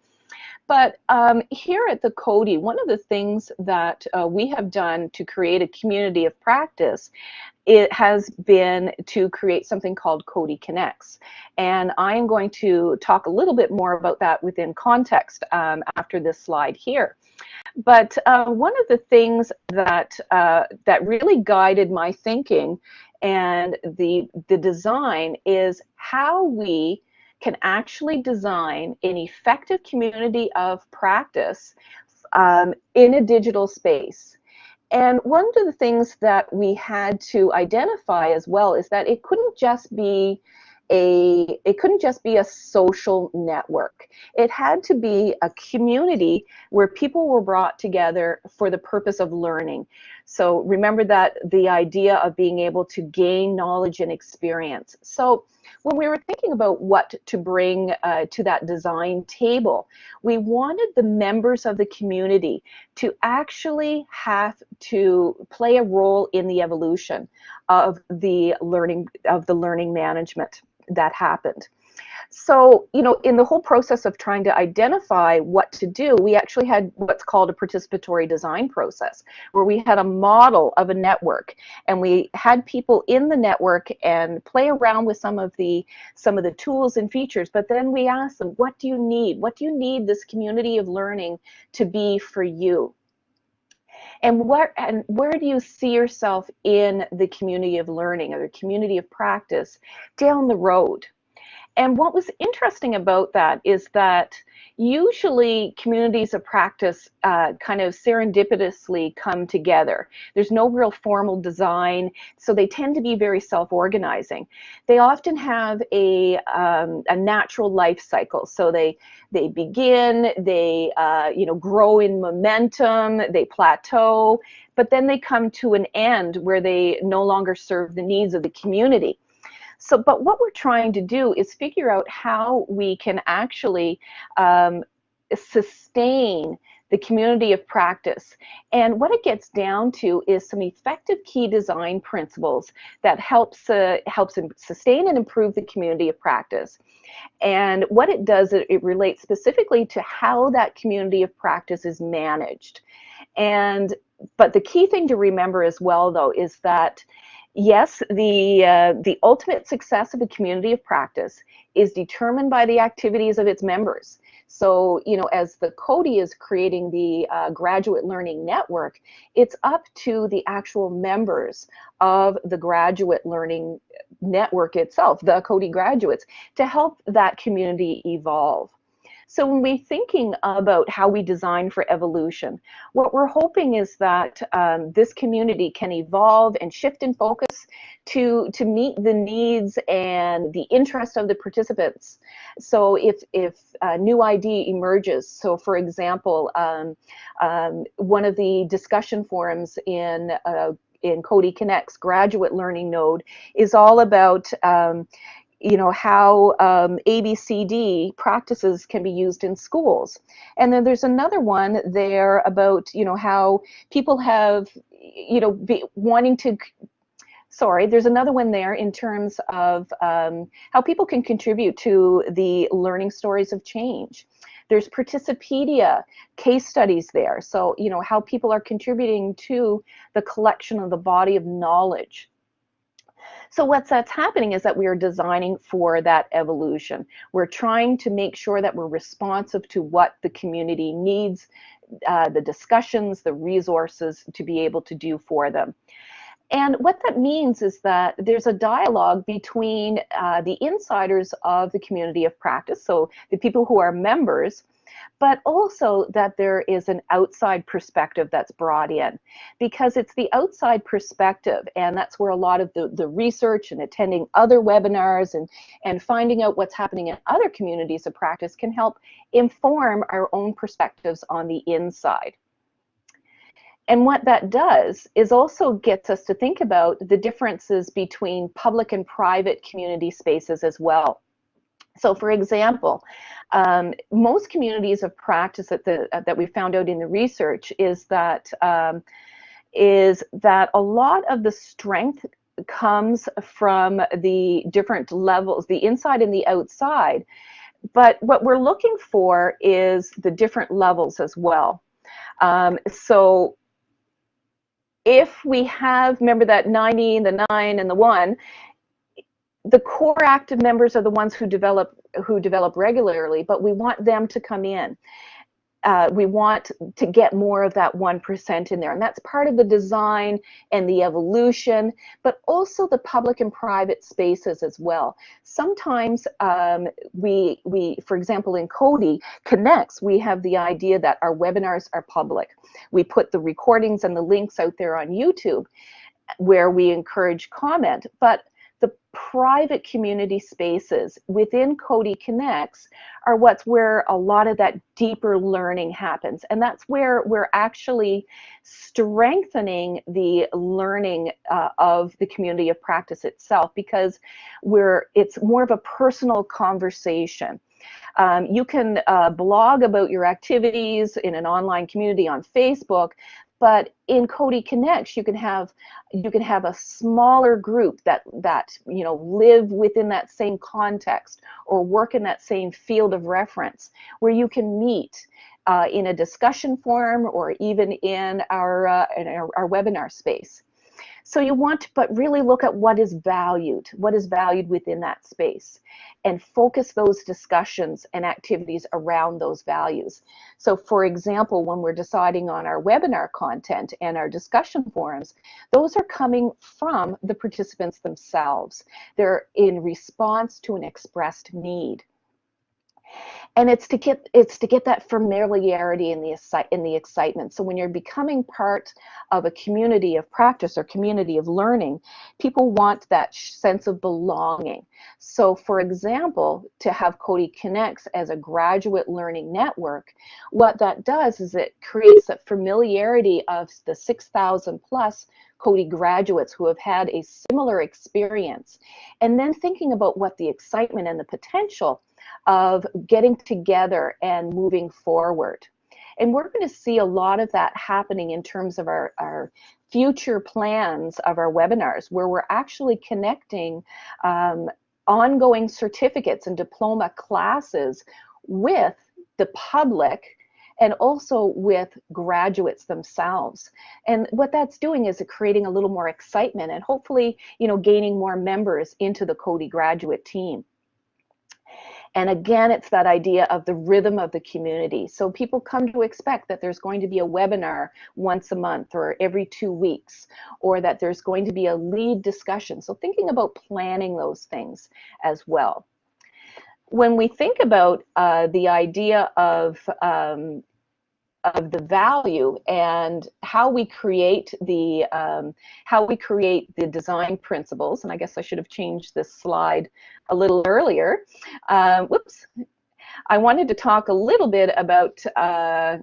[SPEAKER 1] But um, here at the Coady, one of the things that uh, we have done to create a community of practice it has been to create something called Coady Connects. And I am going to talk a little bit more about that within context um, after this slide here. But uh, one of the things that, uh, that really guided my thinking and the, the design is how we can actually design an effective community of practice um, in a digital space. And one of the things that we had to identify as well is that it couldn't just be a it couldn't just be a social network it had to be a community where people were brought together for the purpose of learning so remember that the idea of being able to gain knowledge and experience so when we were thinking about what to bring uh, to that design table, we wanted the members of the community to actually have to play a role in the evolution of the learning of the learning management that happened. So, you know, in the whole process of trying to identify what to do, we actually had what's called a participatory design process, where we had a model of a network and we had people in the network and play around with some of the some of the tools and features, but then we asked them, what do you need? What do you need this community of learning to be for you? and where and where do you see yourself in the community of learning or the community of practice down the road and what was interesting about that is that usually communities of practice uh, kind of serendipitously come together. There's no real formal design, so they tend to be very self-organizing. They often have a, um, a natural life cycle, so they they begin, they uh, you know grow in momentum, they plateau, but then they come to an end where they no longer serve the needs of the community. So, but what we're trying to do is figure out how we can actually um, sustain the community of practice. And what it gets down to is some effective key design principles that helps uh, helps sustain and improve the community of practice. And what it does, it, it relates specifically to how that community of practice is managed. And but the key thing to remember as well, though, is that yes, the, uh, the ultimate success of a community of practice is determined by the activities of its members. So, you know, as the Coady is creating the uh, graduate learning network, it's up to the actual members of the graduate learning network itself, the Coady graduates, to help that community evolve. So when we're thinking about how we design for evolution, what we're hoping is that um, this community can evolve and shift in focus to, to meet the needs and the interest of the participants. So if, if a new idea emerges, so for example, um, um, one of the discussion forums in uh, in Coady Connects graduate learning node is all about um, you know, how um, ABCD practices can be used in schools. And then there's another one there about, you know, how people have, you know, be wanting to, sorry, there's another one there in terms of um, how people can contribute to the learning stories of change. There's Participedia case studies there. So, you know, how people are contributing to the collection of the body of knowledge so what's that's happening is that we are designing for that evolution. We're trying to make sure that we're responsive to what the community needs, uh, the discussions, the resources to be able to do for them. And what that means is that there's a dialogue between uh, the insiders of the community of practice, so the people who are members, but also that there is an outside perspective that's brought in because it's the outside perspective and that's where a lot of the, the research and attending other webinars and, and finding out what's happening in other communities of practice can help inform our own perspectives on the inside. And what that does is also gets us to think about the differences between public and private community spaces as well. So for example, um, most communities of practice that, the, uh, that we found out in the research is that um, is that a lot of the strength comes from the different levels, the inside and the outside. But what we're looking for is the different levels as well. Um, so if we have, remember that 90, the 9, and the 1, the core active members are the ones who develop who develop regularly, but we want them to come in. Uh, we want to get more of that 1% in there. And that's part of the design and the evolution, but also the public and private spaces as well. Sometimes um, we, we, for example, in Coady Connects, we have the idea that our webinars are public. We put the recordings and the links out there on YouTube where we encourage comment, but private community spaces within Coady Connects are what's where a lot of that deeper learning happens. And that's where we're actually strengthening the learning uh, of the community of practice itself because we're it's more of a personal conversation. Um, you can uh, blog about your activities in an online community on Facebook, but in Coady Connects, you can have you can have a smaller group that that you know live within that same context or work in that same field of reference, where you can meet uh, in a discussion forum or even in our uh, in our, our webinar space. So you want to but really look at what is valued, what is valued within that space and focus those discussions and activities around those values. So for example, when we're deciding on our webinar content and our discussion forums, those are coming from the participants themselves. They're in response to an expressed need and it's to get it's to get that familiarity in the in the excitement. So when you're becoming part of a community of practice or community of learning people want that sense of belonging. So for example to have Coady Connects as a graduate learning network what that does is it creates that familiarity of the 6,000 plus Coady graduates who have had a similar experience. And then thinking about what the excitement and the potential of getting together and moving forward. And we're going to see a lot of that happening in terms of our, our future plans of our webinars, where we're actually connecting um, ongoing certificates and diploma classes with the public and also with graduates themselves. And what that's doing is creating a little more excitement and hopefully, you know, gaining more members into the Coady graduate team. And again, it's that idea of the rhythm of the community. So people come to expect that there's going to be a webinar once a month or every two weeks, or that there's going to be a lead discussion. So thinking about planning those things as well. When we think about uh, the idea of um, of the value and how we create the um, how we create the design principles and I guess I should have changed this slide a little earlier uh, whoops I wanted to talk a little bit about uh,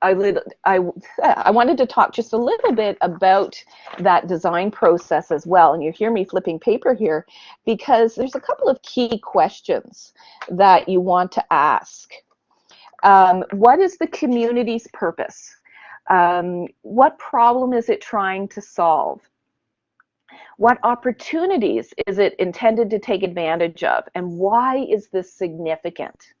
[SPEAKER 1] I, little, I, I wanted to talk just a little bit about that design process as well. And you hear me flipping paper here because there's a couple of key questions that you want to ask. Um, what is the community's purpose? Um, what problem is it trying to solve? What opportunities is it intended to take advantage of? And why is this significant?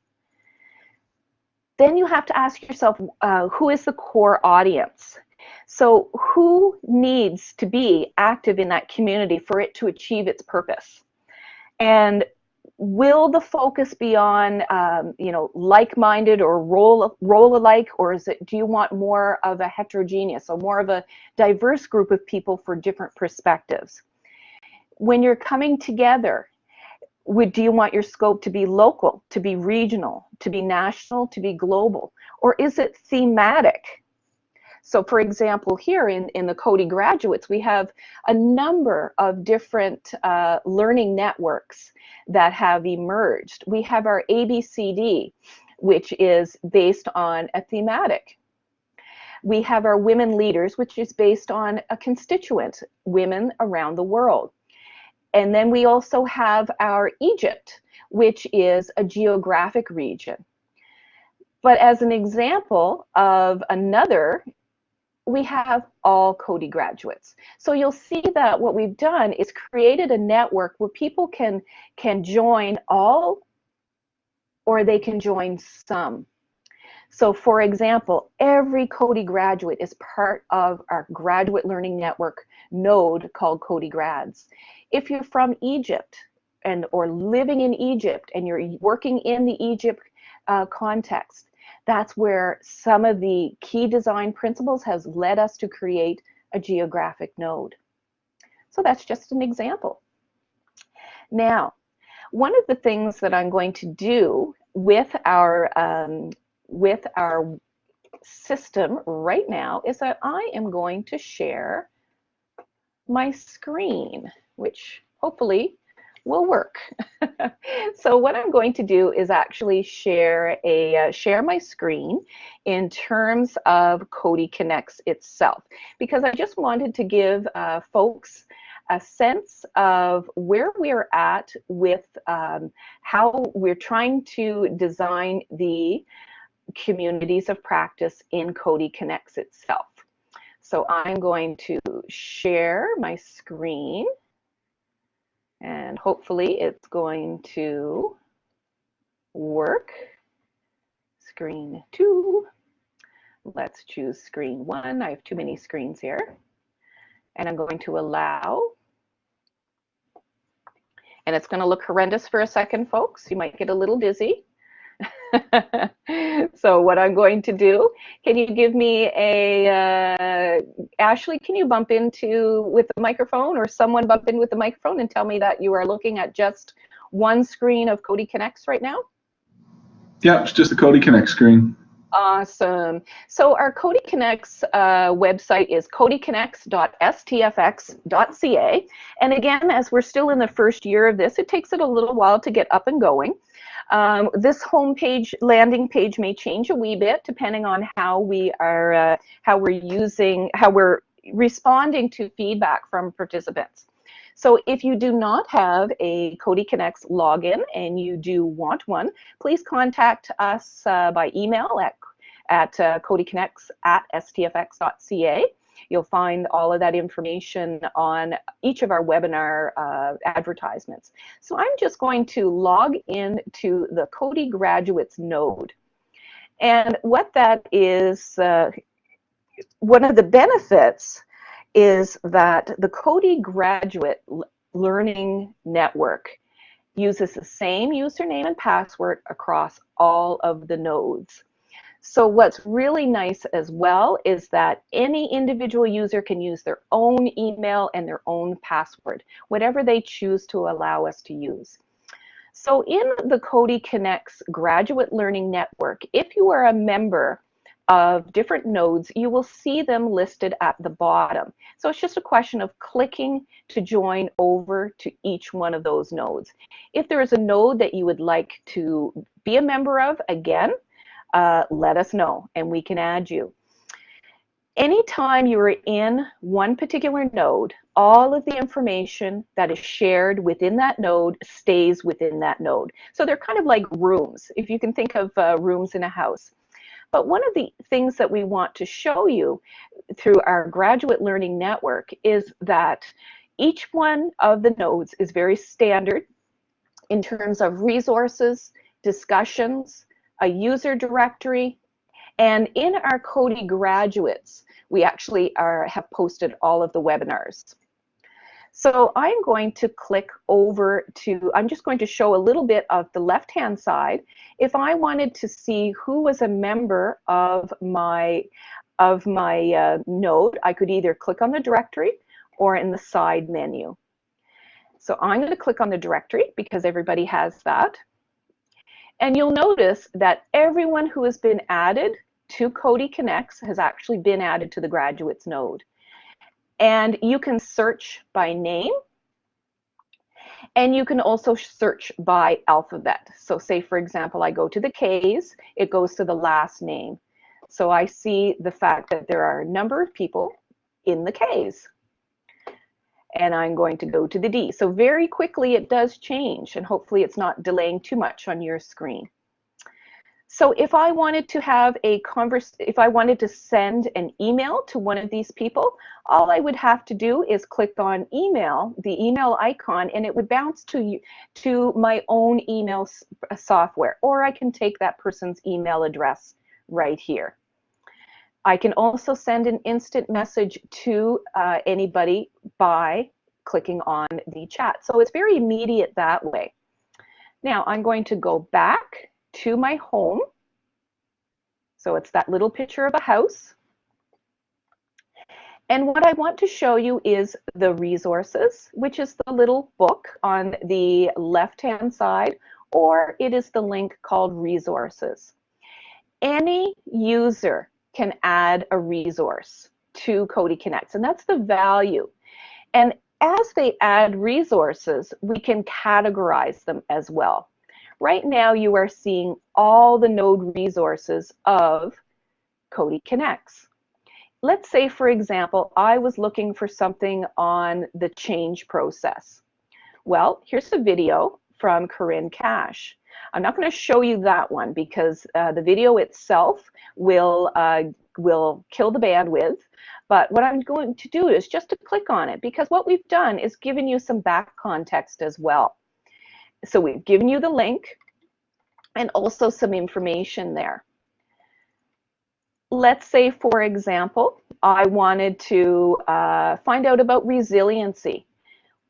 [SPEAKER 1] Then you have to ask yourself, uh, who is the core audience? So who needs to be active in that community for it to achieve its purpose? And will the focus be on um, you know like-minded or role role alike or is it do you want more of a heterogeneous so more of a diverse group of people for different perspectives? When you're coming together would do you want your scope to be local to be regional to be national to be global? Or is it thematic so for example, here in, in the Coady graduates, we have a number of different uh, learning networks that have emerged. We have our ABCD, which is based on a thematic. We have our women leaders, which is based on a constituent, women around the world. And then we also have our Egypt, which is a geographic region. But as an example of another we have all Coady graduates. So you'll see that what we've done is created a network where people can, can join all or they can join some. So for example, every Coady graduate is part of our graduate learning network node called Coady Grads. If you're from Egypt and or living in Egypt and you're working in the Egypt uh, context, that's where some of the key design principles has led us to create a geographic node. So that's just an example. Now, one of the things that I'm going to do with our um, with our system right now is that I am going to share my screen, which hopefully will work. so what I'm going to do is actually share a uh, share my screen in terms of Coady Connects itself because I just wanted to give uh, folks a sense of where we're at with um, how we're trying to design the communities of practice in Coady Connects itself. So I'm going to share my screen and hopefully it's going to work. Screen two. Let's choose screen one. I have too many screens here. And I'm going to allow. And it's going to look horrendous for a second, folks. You might get a little dizzy. so what I'm going to do, can you give me a, uh, Ashley, can you bump into with the microphone or someone bump in with the microphone and tell me that you are looking at just one screen of Coady Connects right now?
[SPEAKER 2] Yeah, it's just the Coady Connect screen.
[SPEAKER 1] Awesome. So our Coady Connects uh, website is coadyconnects.stfx.ca. And again, as we're still in the first year of this, it takes it a little while to get up and going. Um, this homepage landing page may change a wee bit depending on how we are, uh, how we're using, how we're responding to feedback from participants. So if you do not have a Coady Connects login and you do want one, please contact us uh, by email at, at uh, coadyconnects at stfx.ca. You'll find all of that information on each of our webinar uh, advertisements. So I'm just going to log in to the Coady Graduates node. And what that is, uh, one of the benefits is that the Coady Graduate Learning Network uses the same username and password across all of the nodes. So what's really nice as well is that any individual user can use their own email and their own password, whatever they choose to allow us to use. So in the Coady Connects Graduate Learning Network, if you are a member of different nodes, you will see them listed at the bottom. So it's just a question of clicking to join over to each one of those nodes. If there is a node that you would like to be a member of, again, uh, let us know and we can add you. Anytime you are in one particular node, all of the information that is shared within that node stays within that node. So they're kind of like rooms, if you can think of uh, rooms in a house. But one of the things that we want to show you through our graduate learning network is that each one of the nodes is very standard in terms of resources, discussions, a user directory, and in our Coady graduates, we actually are have posted all of the webinars. So I'm going to click over to, I'm just going to show a little bit of the left-hand side. If I wanted to see who was a member of my, of my uh, node, I could either click on the directory or in the side menu. So I'm going to click on the directory because everybody has that. And you'll notice that everyone who has been added to Coady Connects has actually been added to the graduates node. And you can search by name and you can also search by alphabet. So say, for example, I go to the K's, it goes to the last name. So I see the fact that there are a number of people in the K's and I'm going to go to the D. So very quickly it does change and hopefully it's not delaying too much on your screen. So if I wanted to have a converse, if I wanted to send an email to one of these people, all I would have to do is click on email, the email icon, and it would bounce to you, to my own email software, or I can take that person's email address right here. I can also send an instant message to uh, anybody by clicking on the chat. So it's very immediate that way. Now I'm going to go back to my home. So it's that little picture of a house. And what I want to show you is the resources, which is the little book on the left-hand side, or it is the link called resources. Any user can add a resource to Coady Connects, and that's the value. And as they add resources, we can categorize them as well. Right now, you are seeing all the node resources of Coady Connects. Let's say, for example, I was looking for something on the change process. Well, here's a video from Corinne Cash. I'm not going to show you that one because uh, the video itself will, uh, will kill the bandwidth. But what I'm going to do is just to click on it because what we've done is given you some back context as well. So we've given you the link and also some information there. Let's say, for example, I wanted to uh, find out about resiliency.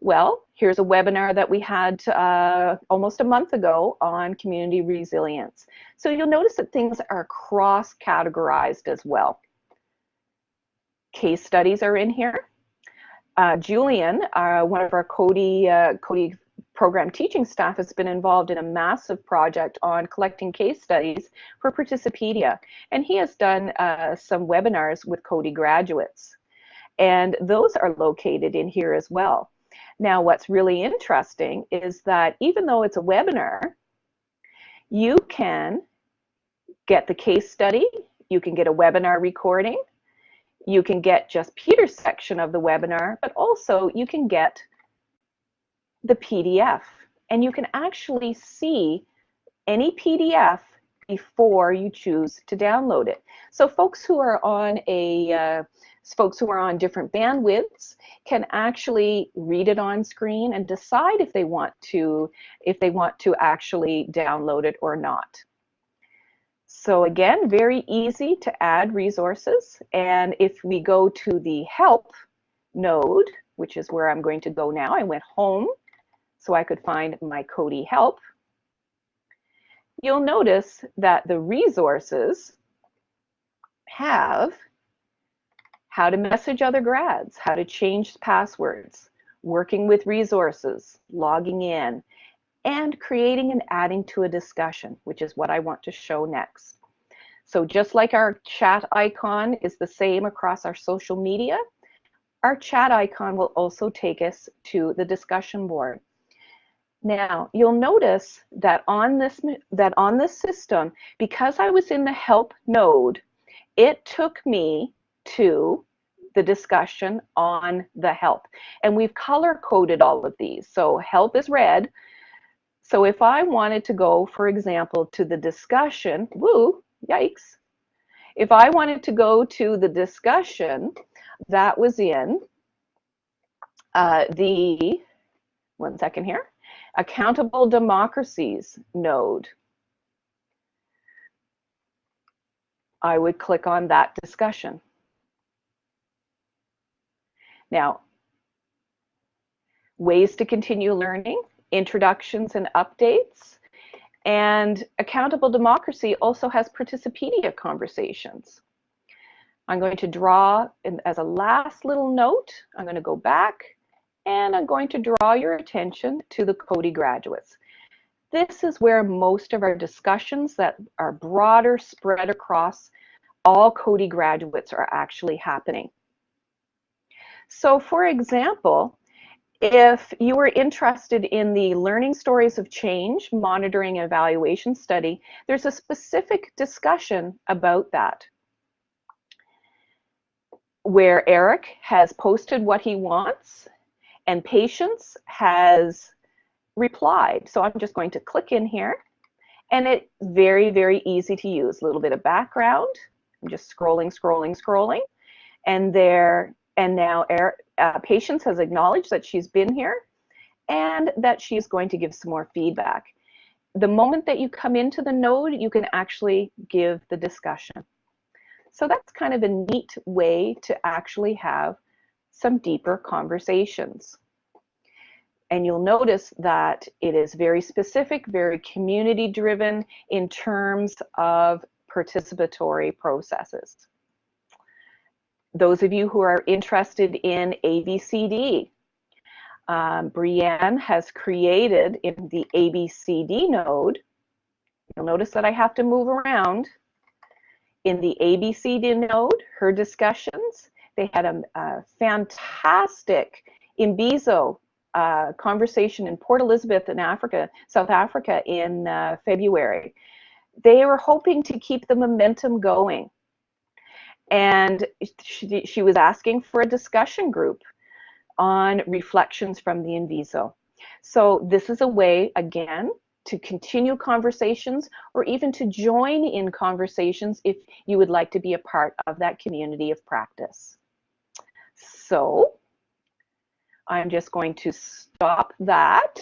[SPEAKER 1] Well, here's a webinar that we had uh, almost a month ago on community resilience. So you'll notice that things are cross-categorized as well. Case studies are in here. Uh, Julian, uh, one of our Coady, uh, Coady program teaching staff has been involved in a massive project on collecting case studies for Participedia. And he has done uh, some webinars with Coady graduates. And those are located in here as well. Now, what's really interesting is that even though it's a webinar, you can get the case study, you can get a webinar recording, you can get just Peter's section of the webinar, but also you can get the PDF. And you can actually see any PDF before you choose to download it. So folks who are on a uh, folks who are on different bandwidths can actually read it on screen and decide if they want to if they want to actually download it or not. So again, very easy to add resources. And if we go to the help node, which is where I'm going to go now, I went home so I could find my Coady help. You'll notice that the resources have how to message other grads, how to change passwords, working with resources, logging in, and creating and adding to a discussion, which is what I want to show next. So just like our chat icon is the same across our social media, our chat icon will also take us to the discussion board. Now, you'll notice that on this that on this system, because I was in the help node, it took me to the discussion on the help. And we've color coded all of these. So help is red. So if I wanted to go, for example, to the discussion, woo, yikes. If I wanted to go to the discussion that was in uh, the, one second here, accountable democracies node, I would click on that discussion. Now, ways to continue learning, introductions and updates, and Accountable Democracy also has Participedia conversations. I'm going to draw, as a last little note, I'm going to go back and I'm going to draw your attention to the Coady graduates. This is where most of our discussions that are broader spread across all Coady graduates are actually happening. So for example, if you were interested in the Learning Stories of Change Monitoring and Evaluation Study, there's a specific discussion about that where Eric has posted what he wants and Patience has replied. So I'm just going to click in here and it's very, very easy to use. A little bit of background. I'm just scrolling, scrolling, scrolling. And there, and now uh, Patience has acknowledged that she's been here and that she's going to give some more feedback. The moment that you come into the node, you can actually give the discussion. So that's kind of a neat way to actually have some deeper conversations. And you'll notice that it is very specific, very community driven in terms of participatory processes. Those of you who are interested in ABCD, um, Brienne has created in the ABCD node, you'll notice that I have to move around. In the ABCD node, her discussions, they had a, a fantastic Imbizo uh, conversation in Port Elizabeth in Africa, South Africa in uh, February. They were hoping to keep the momentum going. And she, she was asking for a discussion group on reflections from the Imbizo. So this is a way, again, to continue conversations or even to join in conversations if you would like to be a part of that community of practice. So I'm just going to stop that.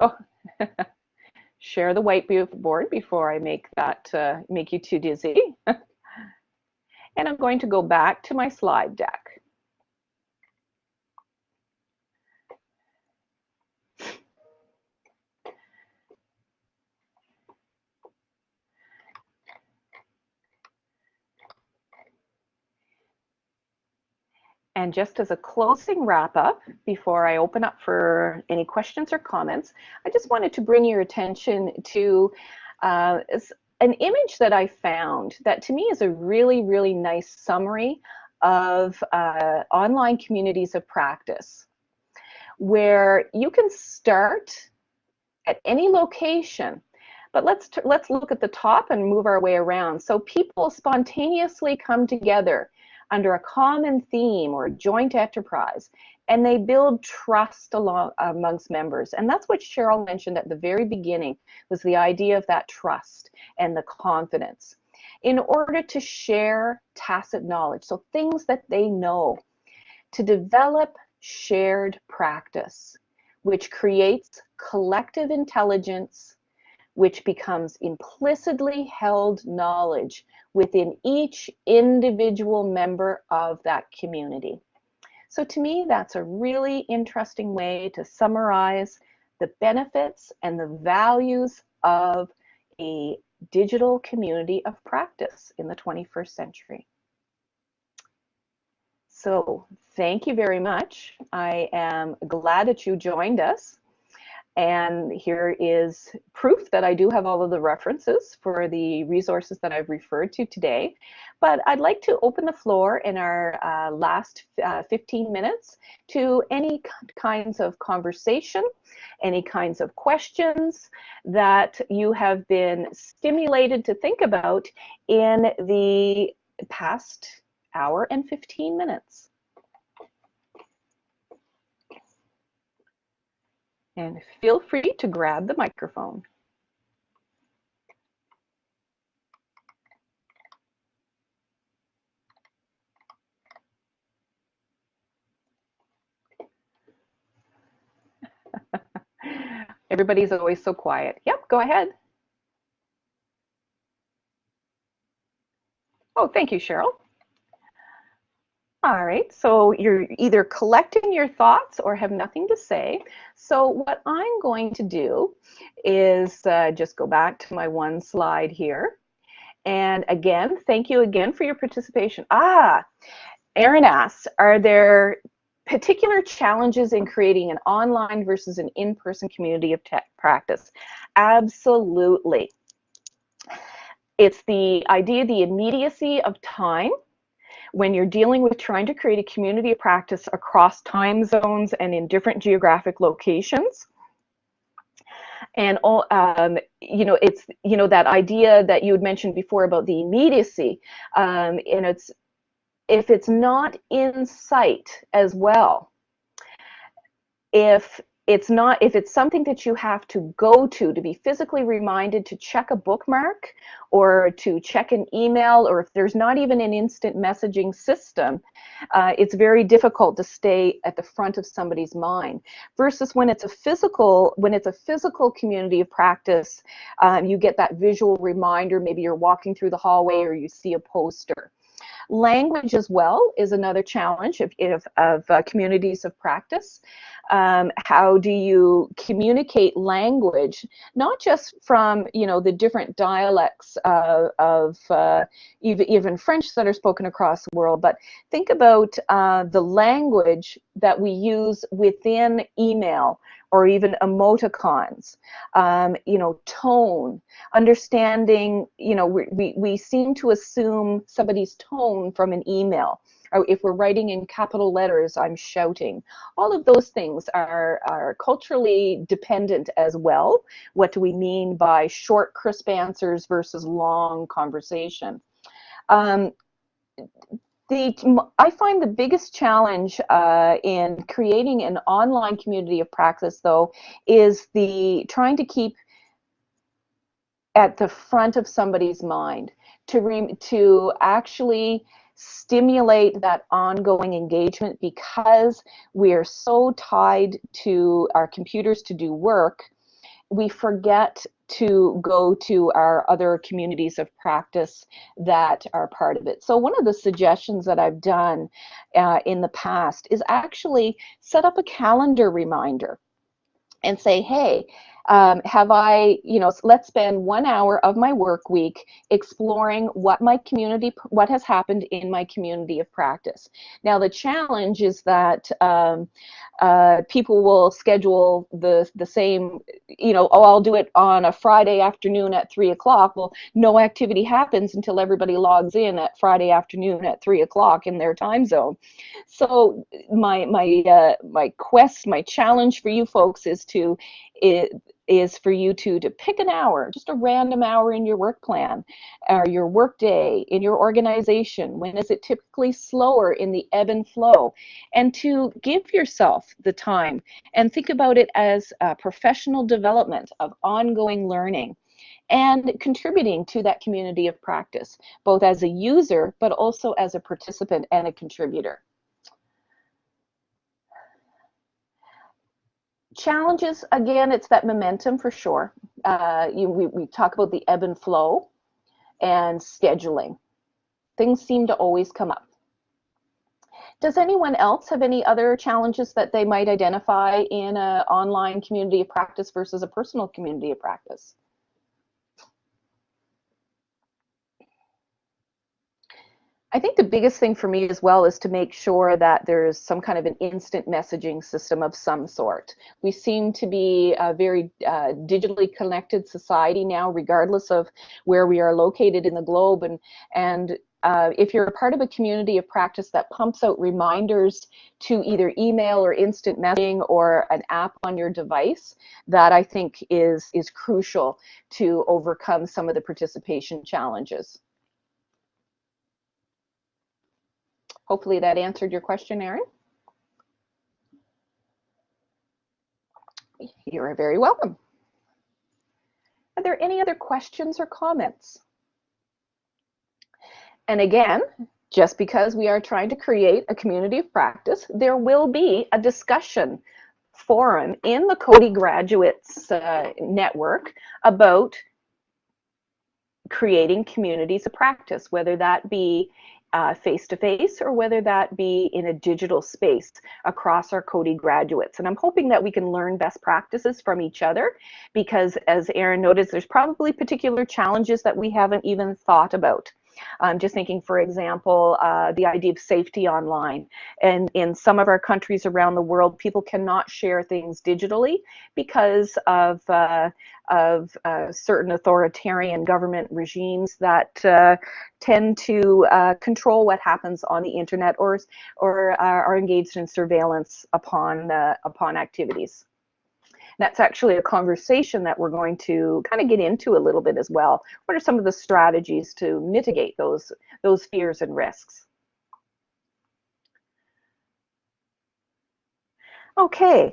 [SPEAKER 1] Oh, share the whiteboard before I make that uh, make you too dizzy. and I'm going to go back to my slide deck. And just as a closing wrap up, before I open up for any questions or comments, I just wanted to bring your attention to uh, an image that I found that to me is a really, really nice summary of uh, online communities of practice, where you can start at any location but let's let's look at the top and move our way around. So people spontaneously come together under a common theme or joint enterprise and they build trust along amongst members and that's what cheryl mentioned at the very beginning was the idea of that trust and the confidence in order to share tacit knowledge so things that they know to develop shared practice which creates collective intelligence which becomes implicitly held knowledge within each individual member of that community. So to me, that's a really interesting way to summarize the benefits and the values of a digital community of practice in the 21st century. So thank you very much. I am glad that you joined us. And here is proof that I do have all of the references for the resources that I've referred to today. But I'd like to open the floor in our uh, last uh, 15 minutes to any kinds of conversation, any kinds of questions that you have been stimulated to think about in the past hour and 15 minutes. And feel free to grab the microphone. Everybody's always so quiet. Yep, go ahead. Oh, thank you, Cheryl. All right, so you're either collecting your thoughts or have nothing to say. So what I'm going to do is uh, just go back to my one slide here. And again, thank you again for your participation. Ah, Erin asks, are there particular challenges in creating an online versus an in-person community of tech practice? Absolutely. It's the idea, the immediacy of time when you're dealing with trying to create a community of practice across time zones and in different geographic locations. And all um, you know it's you know that idea that you had mentioned before about the immediacy um, and it's if it's not in sight as well if it's not if it's something that you have to go to to be physically reminded to check a bookmark or to check an email or if there's not even an instant messaging system uh, it's very difficult to stay at the front of somebody's mind versus when it's a physical when it's a physical community of practice um, you get that visual reminder maybe you're walking through the hallway or you see a poster Language as well is another challenge of, of, of uh, communities of practice. Um, how do you communicate language, not just from you know the different dialects uh, of uh, even, French that are spoken across the world, but think about uh, the language that we use within email or even emoticons, um, you know, tone, understanding, you know, we, we, we seem to assume somebody's tone from an email. Or if we're writing in capital letters, I'm shouting. All of those things are, are culturally dependent as well. What do we mean by short, crisp answers versus long conversation? Um, the I find the biggest challenge uh, in creating an online community of practice, though, is the trying to keep at the front of somebody's mind to re, to actually stimulate that ongoing engagement because we are so tied to our computers to do work we forget to go to our other communities of practice that are part of it. So one of the suggestions that I've done uh, in the past is actually set up a calendar reminder and say, hey, um, have I, you know, let's spend one hour of my work week exploring what my community, what has happened in my community of practice. Now, the challenge is that um, uh, people will schedule the the same, you know, oh, I'll do it on a Friday afternoon at three o'clock. Well, no activity happens until everybody logs in at Friday afternoon at three o'clock in their time zone. So my my uh, my quest, my challenge for you folks is to it, is for you to to pick an hour, just a random hour in your work plan or your work day in your organization. When is it typically slower in the ebb and flow? And to give yourself the time and think about it as professional development of ongoing learning and contributing to that community of practice, both as a user, but also as a participant and a contributor. Challenges again it's that momentum for sure. Uh, you, we, we talk about the ebb and flow and scheduling. Things seem to always come up. Does anyone else have any other challenges that they might identify in an online community of practice versus a personal community of practice I think the biggest thing for me as well is to make sure that there's some kind of an instant messaging system of some sort. We seem to be a very uh, digitally connected society now, regardless of where we are located in the globe. And, and uh, if you're a part of a community of practice that pumps out reminders to either email or instant messaging or an app on your device, that I think is, is crucial to overcome some of the participation challenges. Hopefully that answered your question, Aaron. You're very welcome. Are there any other questions or comments? And again, just because we are trying to create a community of practice, there will be a discussion forum in the Coady Graduates uh, Network about creating communities of practice, whether that be face to face or whether that be in a digital space across our Coady graduates. And I'm hoping that we can learn best practices from each other because as Erin noted, there's probably particular challenges that we haven't even thought about. I'm just thinking, for example, uh, the idea of safety online. And in some of our countries around the world, people cannot share things digitally because of, uh, of uh, certain authoritarian government regimes that uh, tend to uh, control what happens on the internet or, or uh, are engaged in surveillance upon, upon activities. That's actually a conversation that we're going to kind of get into a little bit as well. What are some of the strategies to mitigate those, those fears and risks? Okay,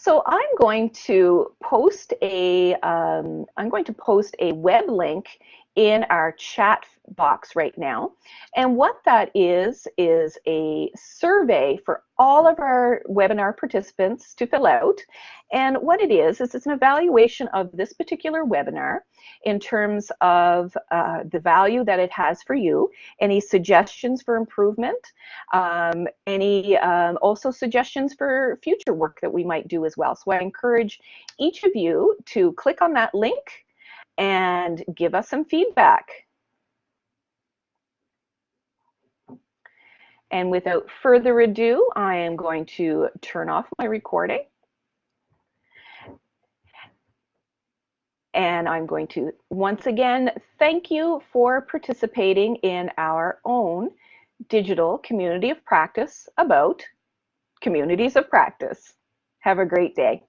[SPEAKER 1] so I'm going to post a am um, going to post a web link in our chat box right now. And what that is, is a survey for all of our webinar participants to fill out. And what it is, is it's an evaluation of this particular webinar in terms of uh, the value that it has for you, any suggestions for improvement, um, any um, also suggestions for future work that we might do as well. So I encourage each of you to click on that link and give us some feedback. And without further ado, I am going to turn off my recording. And I'm going to once again thank you for participating in our own digital community of practice about communities of practice. Have a great day.